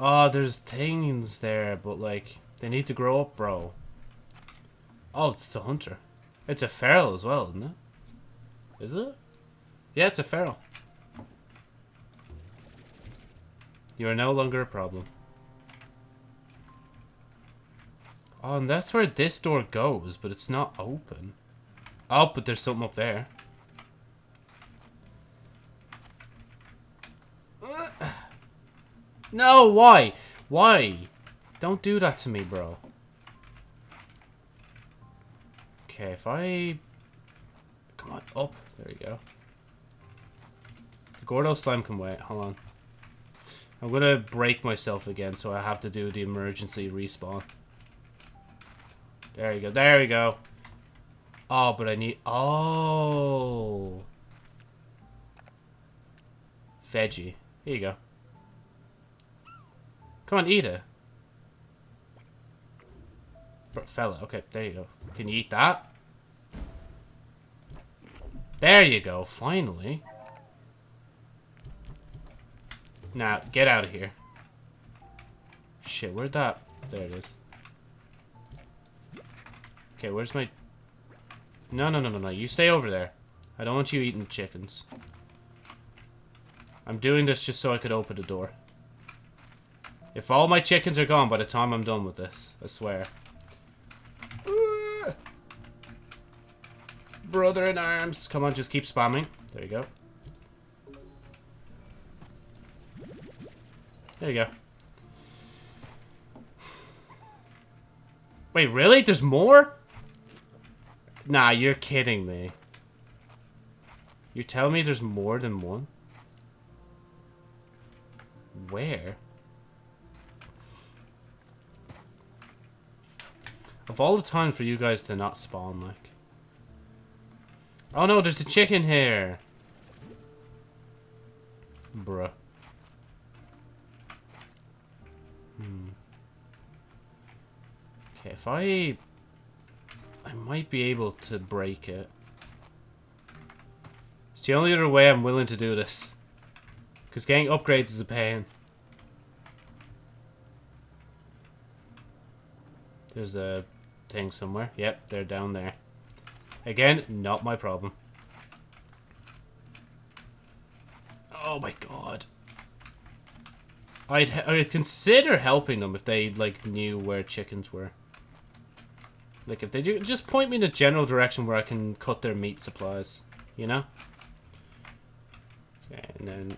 Oh, there's things there, but like, they need to grow up, bro. Oh, it's a hunter. It's a feral as well, isn't it? Is it? Yeah, it's a feral. You are no longer a problem. Oh, and that's where this door goes, but it's not open. Oh, but there's something up there. No, why? Why? Don't do that to me, bro. Okay, if I... Come on, up. There you go. The Gordo slime can wait. Hold on. I'm gonna break myself again, so I have to do the emergency respawn. There you go. There we go. Oh, but I need... Oh. Veggie. Here you go. Come on, eat it. Fella. Okay, there you go. Can you eat that? There you go. Finally. Now, get out of here. Shit, where'd that... There it is. Okay, where's my... No, no, no, no, no. You stay over there. I don't want you eating chickens. I'm doing this just so I could open the door. If all my chickens are gone by the time I'm done with this, I swear. Brother in arms. Come on, just keep spamming. There you go. There you go. Wait, really? There's more? Nah, you're kidding me. You tell me there's more than one? Where? Of all the time for you guys to not spawn, like. Oh no, there's a chicken here! Bruh. Hmm. Okay, if I I might be able to break it. It's the only other way I'm willing to do this. Because getting upgrades is a pain. There's a thing somewhere. Yep, they're down there. Again, not my problem. Oh my god. I'd, I'd consider helping them if they, like, knew where chickens were. Like, if they do, just point me in a general direction where I can cut their meat supplies. You know? Okay, and then...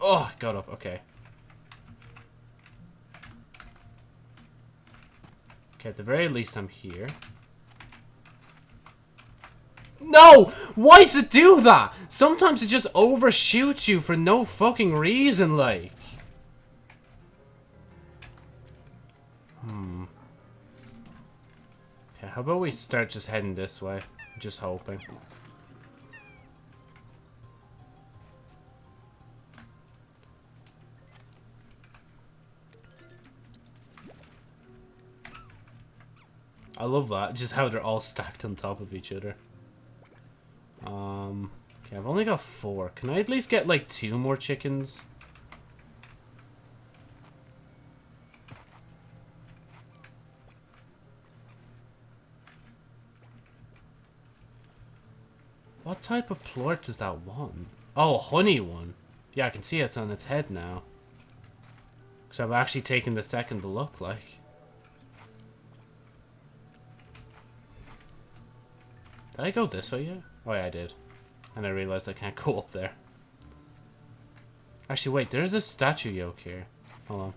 Oh, got up. Okay. Okay, at the very least, I'm here. No! Why does it do that? Sometimes it just overshoots you for no fucking reason, like. Hmm. How about we start just heading this way? Just hoping. I love that. Just how they're all stacked on top of each other. Um, okay, I've only got four. Can I at least get like two more chickens? What type of plort does that want? Oh, honey one. Yeah, I can see it on its head now. Because I've actually taken the second to look like. Did I go this way yet? Oh yeah, I did. And I realized I can't go up there. Actually, wait, there's a statue yoke here. Hold on.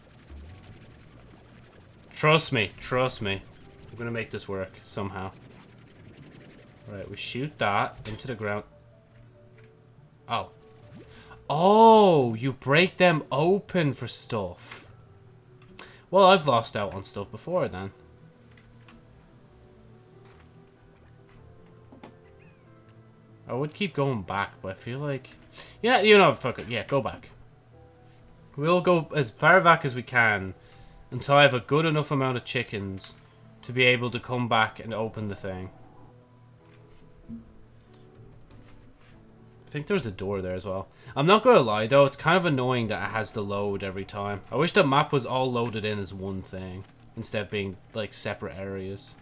Trust me, trust me. I'm gonna make this work, somehow. Right, we shoot that into the ground. Oh. Oh, you break them open for stuff. Well, I've lost out on stuff before then. I would keep going back, but I feel like... Yeah, you know, fuck it. Yeah, go back. We'll go as far back as we can until I have a good enough amount of chickens to be able to come back and open the thing. I think there's a door there as well. I'm not going to lie, though. It's kind of annoying that it has to load every time. I wish the map was all loaded in as one thing instead of being, like, separate areas.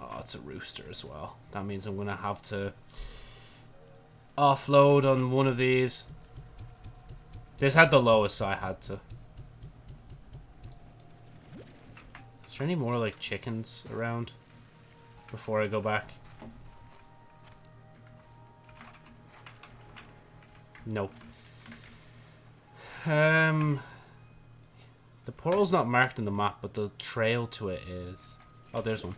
Oh, it's a rooster as well. That means I'm going to have to offload on one of these. This had the lowest, so I had to. Is there any more, like, chickens around before I go back? Nope. Um, the portal's not marked in the map, but the trail to it is. Oh, there's one.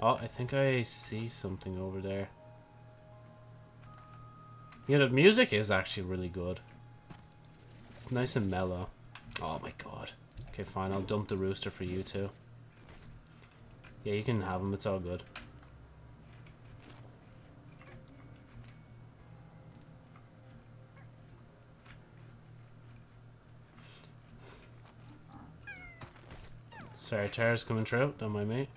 Oh, I think I see something over there. Yeah, the music is actually really good. It's nice and mellow. Oh my god. Okay, fine. I'll dump the rooster for you too. Yeah, you can have him. It's all good. Sorry, Tarrs coming through. Don't mind me.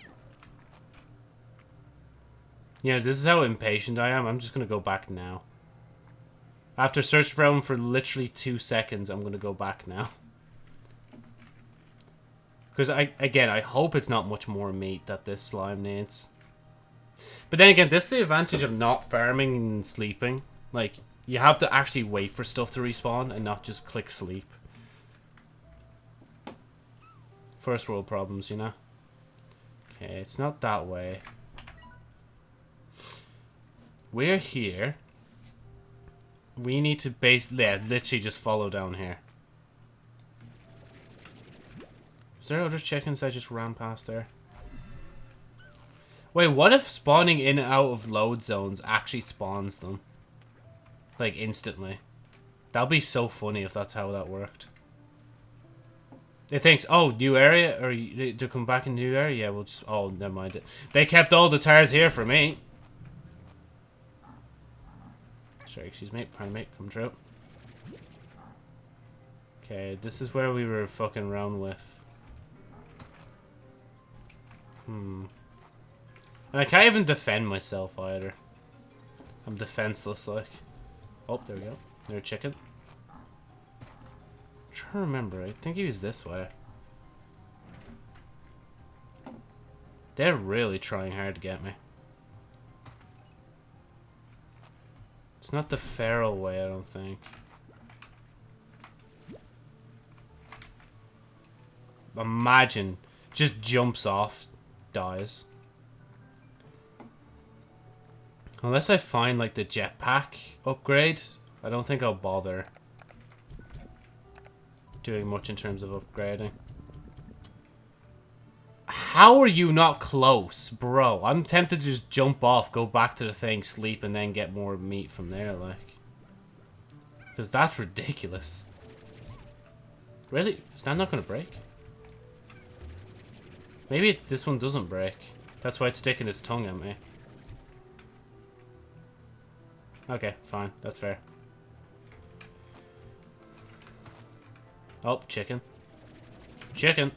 Yeah, this is how impatient I am. I'm just going to go back now. After searching for him for literally two seconds, I'm going to go back now. Because, I again, I hope it's not much more meat that this slime needs. But then again, this is the advantage of not farming and sleeping. Like, you have to actually wait for stuff to respawn and not just click sleep. First world problems, you know? Okay, it's not that way. We're here. We need to base... Yeah, literally just follow down here. Is there other chickens that just ran past there? Wait, what if spawning in and out of load zones actually spawns them? Like, instantly. That'd be so funny if that's how that worked. It thinks, oh, new area? Or to come back in new area? Yeah, we'll just... Oh, never mind. They kept all the Tarrs here for me. Sorry, excuse me. Me. Come true. Okay, this is where we were fucking around with. Hmm. And I can't even defend myself either. I'm defenseless, like. Oh, there we go. There's a chicken. I'm trying to remember. I think he was this way. They're really trying hard to get me. It's not the feral way, I don't think. Imagine. Just jumps off dies. Unless I find, like, the jetpack upgrade, I don't think I'll bother doing much in terms of upgrading. How are you not close, bro? I'm tempted to just jump off, go back to the thing, sleep, and then get more meat from there, like. Because that's ridiculous. Really? Is that not going to break? Maybe it, this one doesn't break. That's why it's sticking its tongue at me. Okay, fine. That's fair. Oh, chicken. Chicken!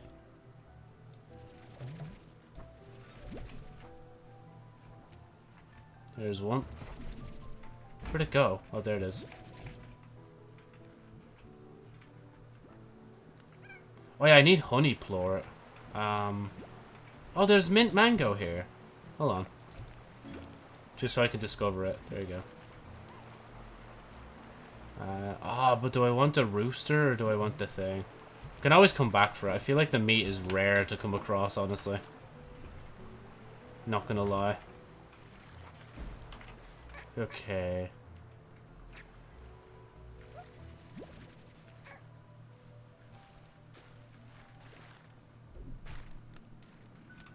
There's one. Where'd it go? Oh, there it is. Oh yeah, I need honey plort. Um, oh, there's mint mango here. Hold on. Just so I can discover it. There you go. Uh, ah, oh, but do I want the rooster or do I want the thing? I can always come back for it. I feel like the meat is rare to come across, honestly. Not gonna lie. Okay.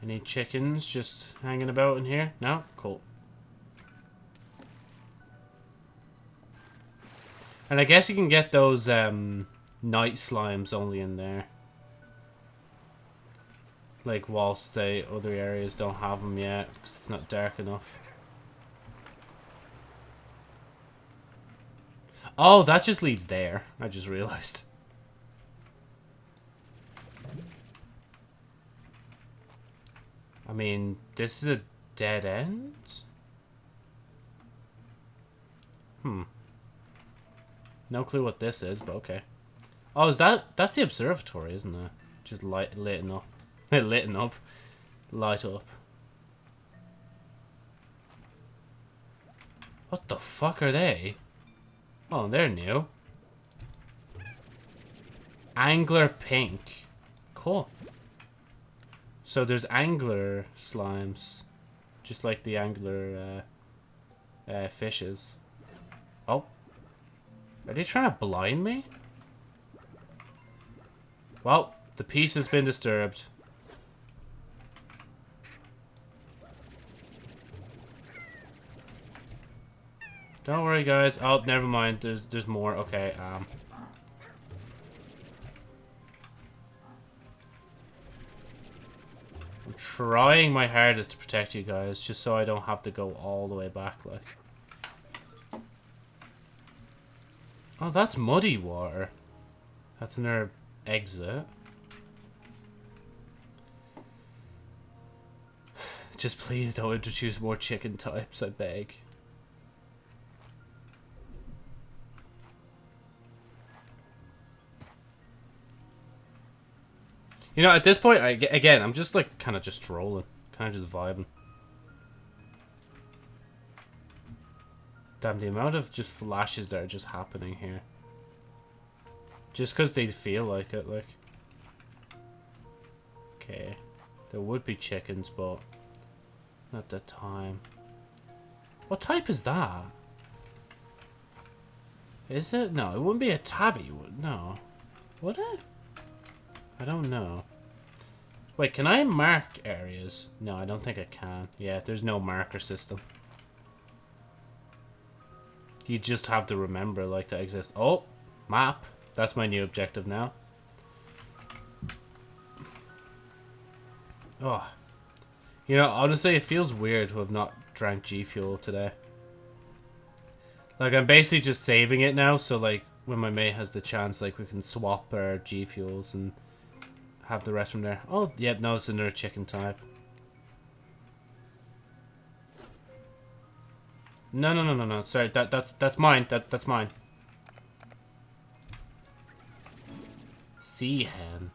Any chickens just hanging about in here? No? Cool. And I guess you can get those um, night slimes only in there. Like, whilst the other areas don't have them yet, because it's not dark enough. Oh, that just leads there. I just realized. I mean, this is a dead end? Hmm. No clue what this is, but okay. Oh, is that... That's the observatory, isn't it? Just light, lit up. lit up. Light up. What the fuck are they? Oh, they're new. Angler pink. Cool. So there's angler slimes. Just like the angler uh, uh, fishes. Oh. Are they trying to blind me? Well, the peace has been disturbed. Don't worry, guys. Oh, never mind. There's there's more. Okay. Um. I'm trying my hardest to protect you guys, just so I don't have to go all the way back, like. Oh, that's muddy water. That's another exit. Just please don't introduce more chicken types, I beg. You know, at this point, I, again, I'm just like kind of just strolling, kind of just vibing. Damn, the amount of just flashes that are just happening here. Just because they feel like it, like. Okay. There would be chickens, but not the time. What type is that? Is it? No, it wouldn't be a tabby. No. Would it? I don't know. Wait, can I mark areas? No, I don't think I can. Yeah, there's no marker system. You just have to remember, like, to exist. Oh, map. That's my new objective now. Oh. You know, honestly, it feels weird to have not drank G Fuel today. Like, I'm basically just saving it now, so, like, when my mate has the chance, like, we can swap our G Fuels and have the rest from there. Oh, yep, no, it's another chicken type. No, no, no, no, no. Sorry, that that that's mine. That that's mine. Sea hen.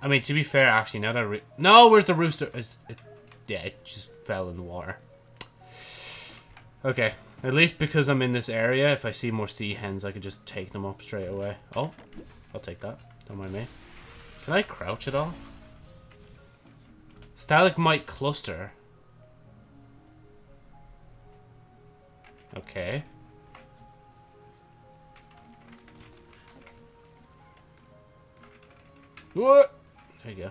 I mean, to be fair, actually, now that no, where's the rooster? It's, it, yeah, it just fell in the water. Okay, at least because I'm in this area, if I see more sea hens, I could just take them up straight away. Oh, I'll take that. Don't mind me. Can I crouch at all? Stalagmite cluster. Okay. What? There you go.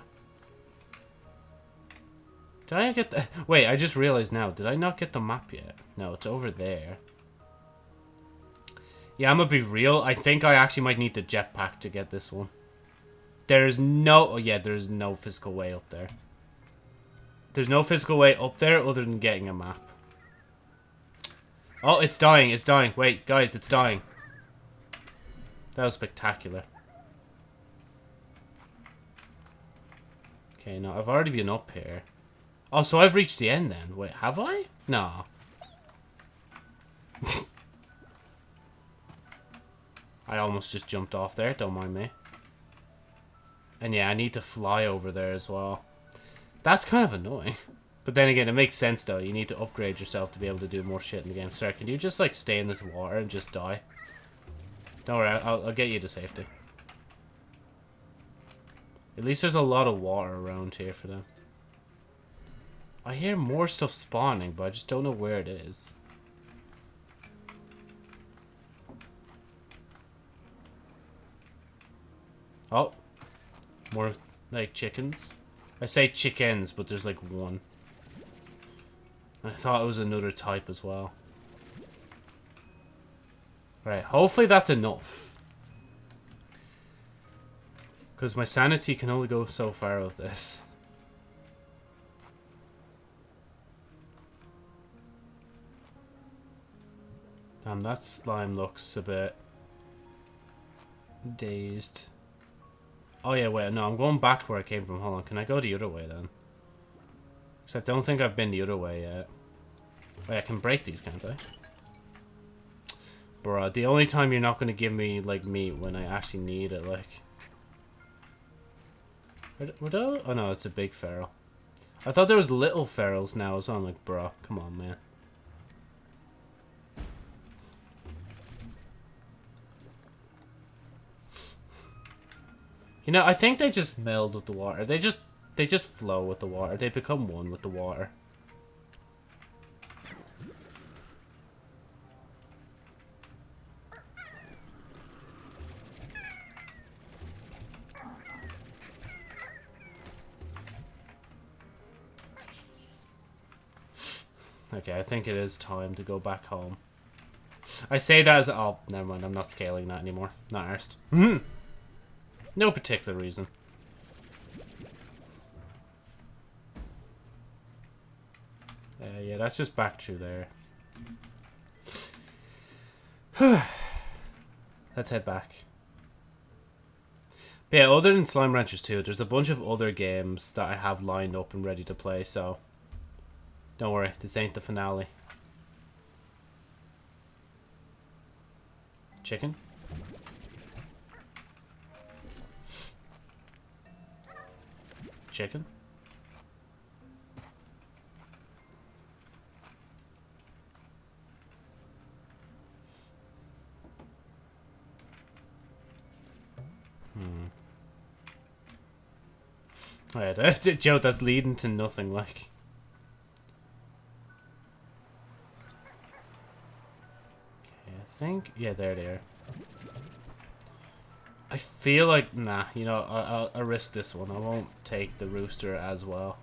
Did I get the... Wait, I just realized now. Did I not get the map yet? No, it's over there. Yeah, I'm gonna be real. I think I actually might need the jetpack to get this one. There's no... Oh, yeah, there's no physical way up there. There's no physical way up there other than getting a map. Oh, it's dying. It's dying. Wait, guys, it's dying. That was spectacular. Okay, now I've already been up here. Oh, so I've reached the end then. Wait, have I? No. I almost just jumped off there, don't mind me. And yeah, I need to fly over there as well. That's kind of annoying. But then again, it makes sense though. You need to upgrade yourself to be able to do more shit in the game. Sorry, can you just like stay in this water and just die? Don't worry, I'll, I'll get you to safety. At least there's a lot of water around here for them. I hear more stuff spawning, but I just don't know where it is. Oh. More Like chickens. I say chickens, but there's like one. I thought it was another type as well. Right, hopefully that's enough. Because my sanity can only go so far with this. Damn, that slime looks a bit dazed. Oh yeah, wait, no, I'm going back to where I came from. Hold on, can I go the other way then? Because I don't think I've been the other way yet. Wait, I can break these, can't I? Bruh, the only time you're not going to give me, like, meat when I actually need it, like... Those? Oh no, it's a big feral. I thought there was little ferals now, so I'm like, bro, come on, man. You know, I think they just meld with the water. They just they just flow with the water. They become one with the water. Okay, I think it is time to go back home. I say that as... Oh, never mind. I'm not scaling that anymore. Not arsed. no particular reason. Uh, yeah, that's just back through there. Let's head back. But yeah, other than Slime Ranchers 2, there's a bunch of other games that I have lined up and ready to play, so... Don't worry, this ain't the finale. Chicken? Chicken? Hmm. Yeah, Joe, that's leading to nothing, like. Okay, I think... Yeah, there they are. I feel like... Nah, you know, I'll, I'll risk this one. I won't take the rooster as well.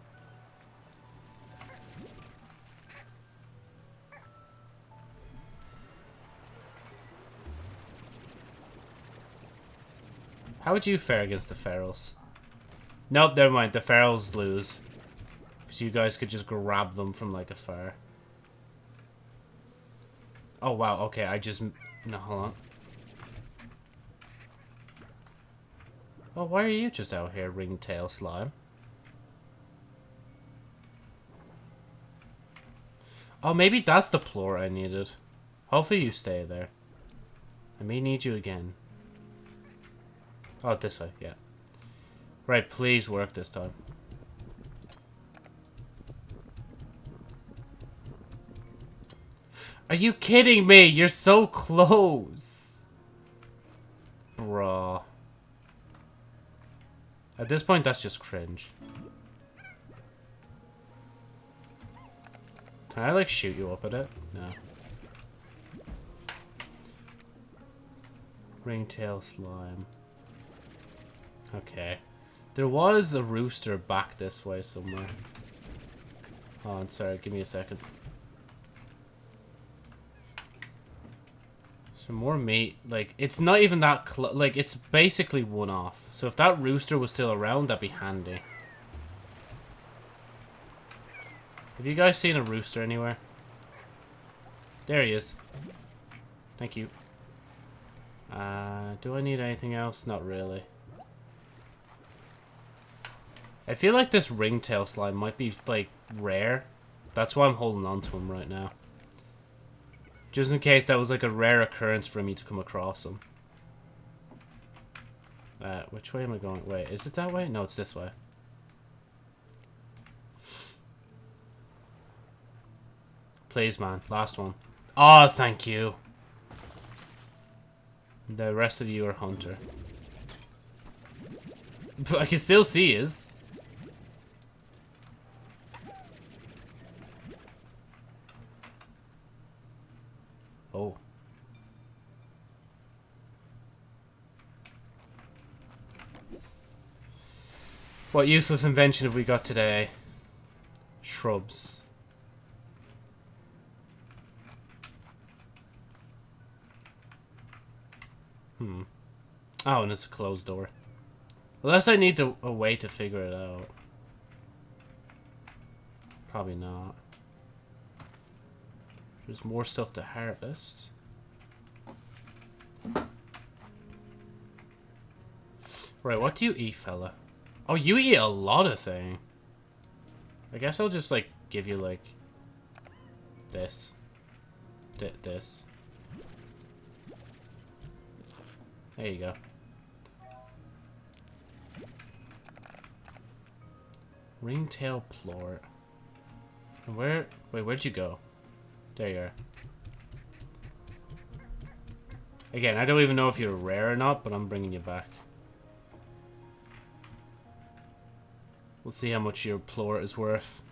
How would you fare against the ferals? Nope, never mind. The ferals lose. Because you guys could just grab them from, like, afar. Oh, wow. Okay, I just... No, hold on. Oh, why are you just out here, ringtail slime? Oh, maybe that's the floor I needed. Hopefully you stay there. I may need you again. Oh, this way, yeah. Right, please work this time. Are you kidding me? You're so close. Bruh. At this point, that's just cringe. Can I, like, shoot you up at it? No. Ringtail slime. Okay. There was a rooster back this way somewhere. Oh, sorry. Give me a second. More meat. Like, it's not even that Like, it's basically one off. So if that rooster was still around, that'd be handy. Have you guys seen a rooster anywhere? There he is. Thank you. Uh, do I need anything else? Not really. I feel like this ringtail slime might be, like, rare. That's why I'm holding on to him right now. Just in case that was like a rare occurrence for me to come across them. Uh, which way am I going? Wait, is it that way? No, it's this way. Please, man. Last one. Oh, thank you. The rest of you are Hunter. But I can still see his. Oh. What useless invention have we got today? Shrubs. Hmm. Oh, and it's a closed door. Unless I need to, a way to figure it out. Probably not. There's more stuff to harvest. Right, what do you eat, fella? Oh, you eat a lot of thing. I guess I'll just, like, give you, like, this. D this. There you go. Ringtail plort. And where... Wait, where'd you go? There you are. Again, I don't even know if you're rare or not, but I'm bringing you back. We'll see how much your plort is worth.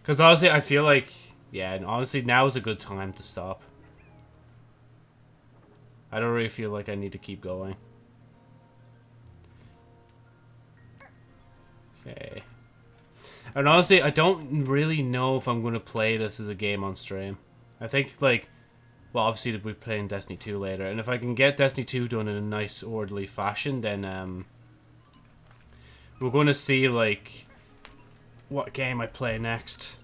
Because honestly, I feel like... Yeah, and honestly, now is a good time to stop. I don't really feel like I need to keep going. Okay. And honestly, I don't really know if I'm going to play this as a game on stream. I think, like, well, obviously we're playing Destiny 2 later, and if I can get Destiny 2 done in a nice, orderly fashion, then, um, we're going to see, like, what game I play next.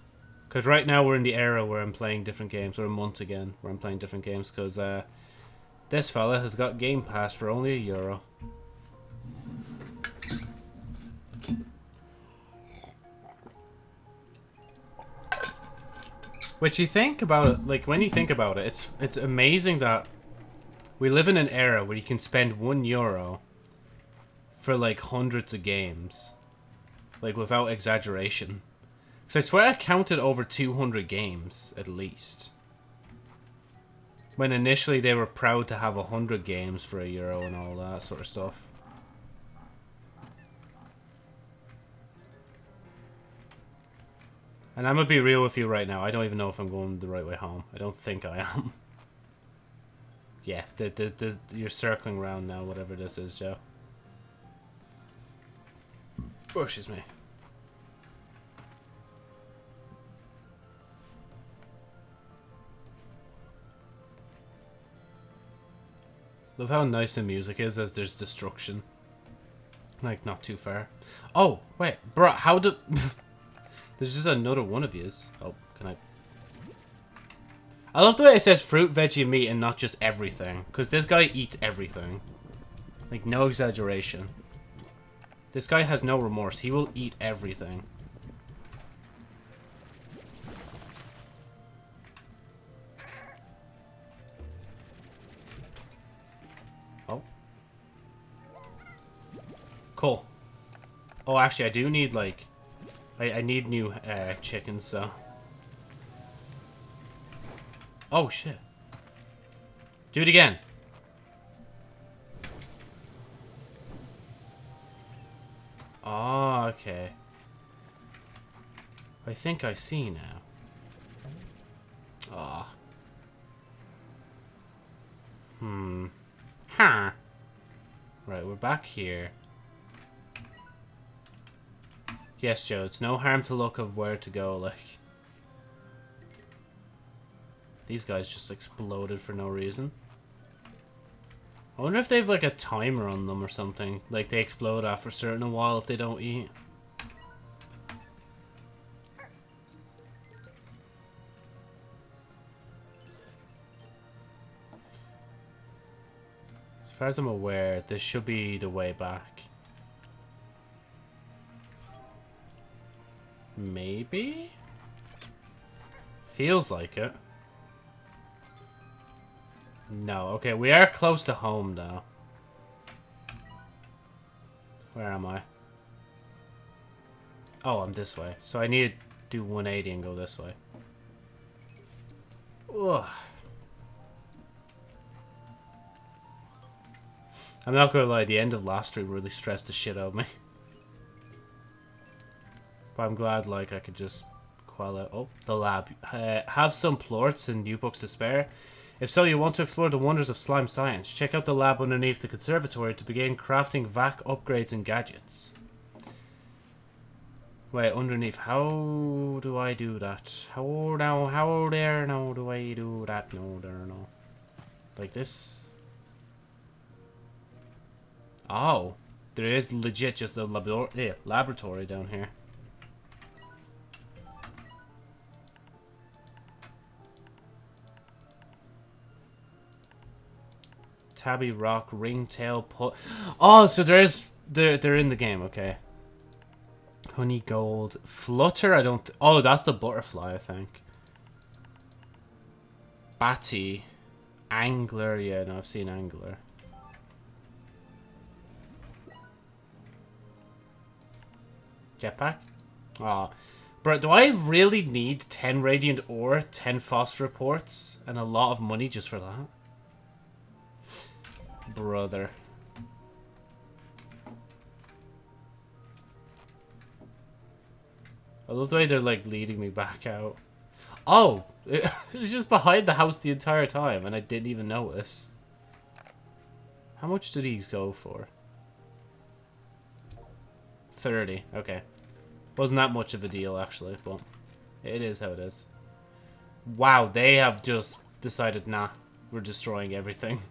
Because right now we're in the era where I'm playing different games, or a month again, where I'm playing different games, because, uh, this fella has got Game Pass for only a euro. Which you think about it, like when you think about it, it's it's amazing that we live in an era where you can spend one euro for like hundreds of games, like without exaggeration. Because I swear I counted over 200 games at least. When initially they were proud to have 100 games for a euro and all that sort of stuff. And I'm gonna be real with you right now. I don't even know if I'm going the right way home. I don't think I am. yeah, the, the, the, you're circling around now, whatever this is, Joe. Oh, excuse me. Love how nice the music is as there's destruction. Like, not too far. Oh, wait, bro, how do... There's just another one of yous. Oh, can I... I love the way it says fruit, veggie, meat, and not just everything. Because this guy eats everything. Like, no exaggeration. This guy has no remorse. He will eat everything. Oh. Cool. Oh, actually, I do need, like... I, I need new uh, chickens, so... Oh, shit. Do it again. Oh, okay. I think I see now. Ah. Oh. Hmm. Huh. Right, we're back here. Yes, Joe, it's no harm to look of where to go, like... These guys just exploded for no reason. I wonder if they have like a timer on them or something. Like they explode after a certain a while if they don't eat. As far as I'm aware, this should be the way back. Maybe? Feels like it. No, okay, we are close to home, though. Where am I? Oh, I'm this way. So I need to do 180 and go this way. Ugh. I'm not gonna lie, the end of last stream really stressed the shit out of me. I'm glad, like, I could just quell out. Oh, the lab. Uh, have some plorts and new books to spare. If so, you want to explore the wonders of slime science. Check out the lab underneath the conservatory to begin crafting vac upgrades and gadgets. Wait, underneath. How do I do that? How now? How there? Now do I do that? No, there, no. Like this. Oh, there is legit just a labor yeah, laboratory down here. Tabby Rock, Ringtail, put. Oh, so there is they're they're in the game. Okay. Honey Gold. Flutter, I don't... oh, that's the butterfly, I think. Batty. Angler, yeah, no, I've seen Angler. Jetpack? Oh. Bro, do I really need 10 Radiant Ore, 10 Phosphor Plorts, and a lot of money just for that? Brother. I love the way they're like leading me back out. Oh, it was just behind the house the entire time and I didn't even notice. How much do these go for? 30, okay. Wasn't that much of a deal actually, but it is how it is. Wow, they have just decided, nah, we're destroying everything.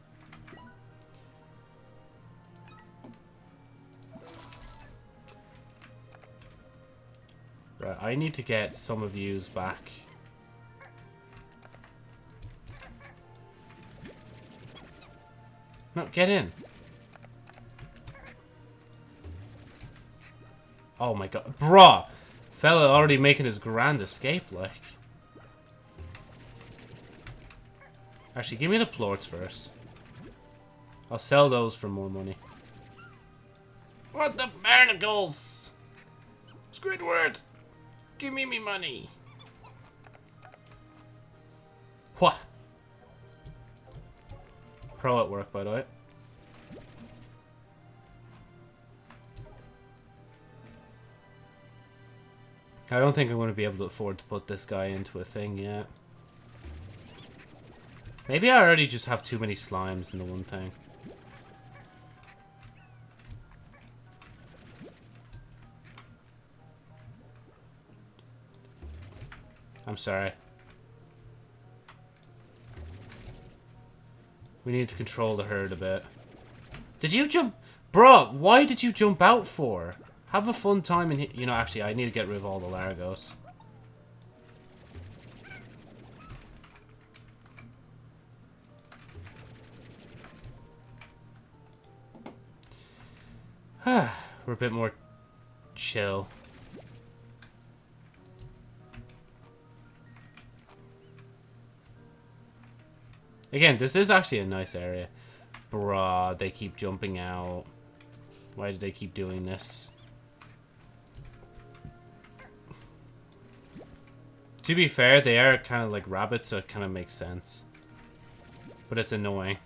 Right, I need to get some of yous back. No, get in. Oh my god. Bruh! Fella already making his grand escape, like. Actually, give me the plorts first. I'll sell those for more money. What the barnacles? Squidward! Give me me money. What? Pro at work, by the way. I don't think I'm going to be able to afford to put this guy into a thing yet. Maybe I already just have too many slimes in the one thing. I'm sorry. We need to control the herd a bit. Did you jump? Bro, why did you jump out for? Have a fun time in here. You know, actually, I need to get rid of all the Largos. We're a bit more chill. Again, this is actually a nice area. Bruh, they keep jumping out. Why do they keep doing this? To be fair, they are kind of like rabbits, so it kind of makes sense. But it's annoying.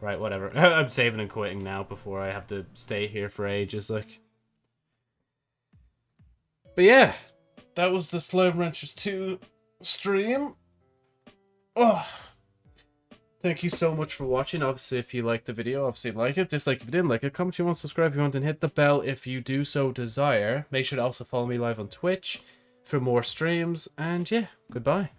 Right, whatever. I'm saving and quitting now before I have to stay here for ages, like. But yeah, that was the Slime Ranchers 2 stream. Oh. Thank you so much for watching. Obviously, if you liked the video, obviously like it. Dislike if you didn't like it. Comment if you want, subscribe if you want, and hit the bell if you do so desire. Make sure to also follow me live on Twitch for more streams. And yeah, goodbye.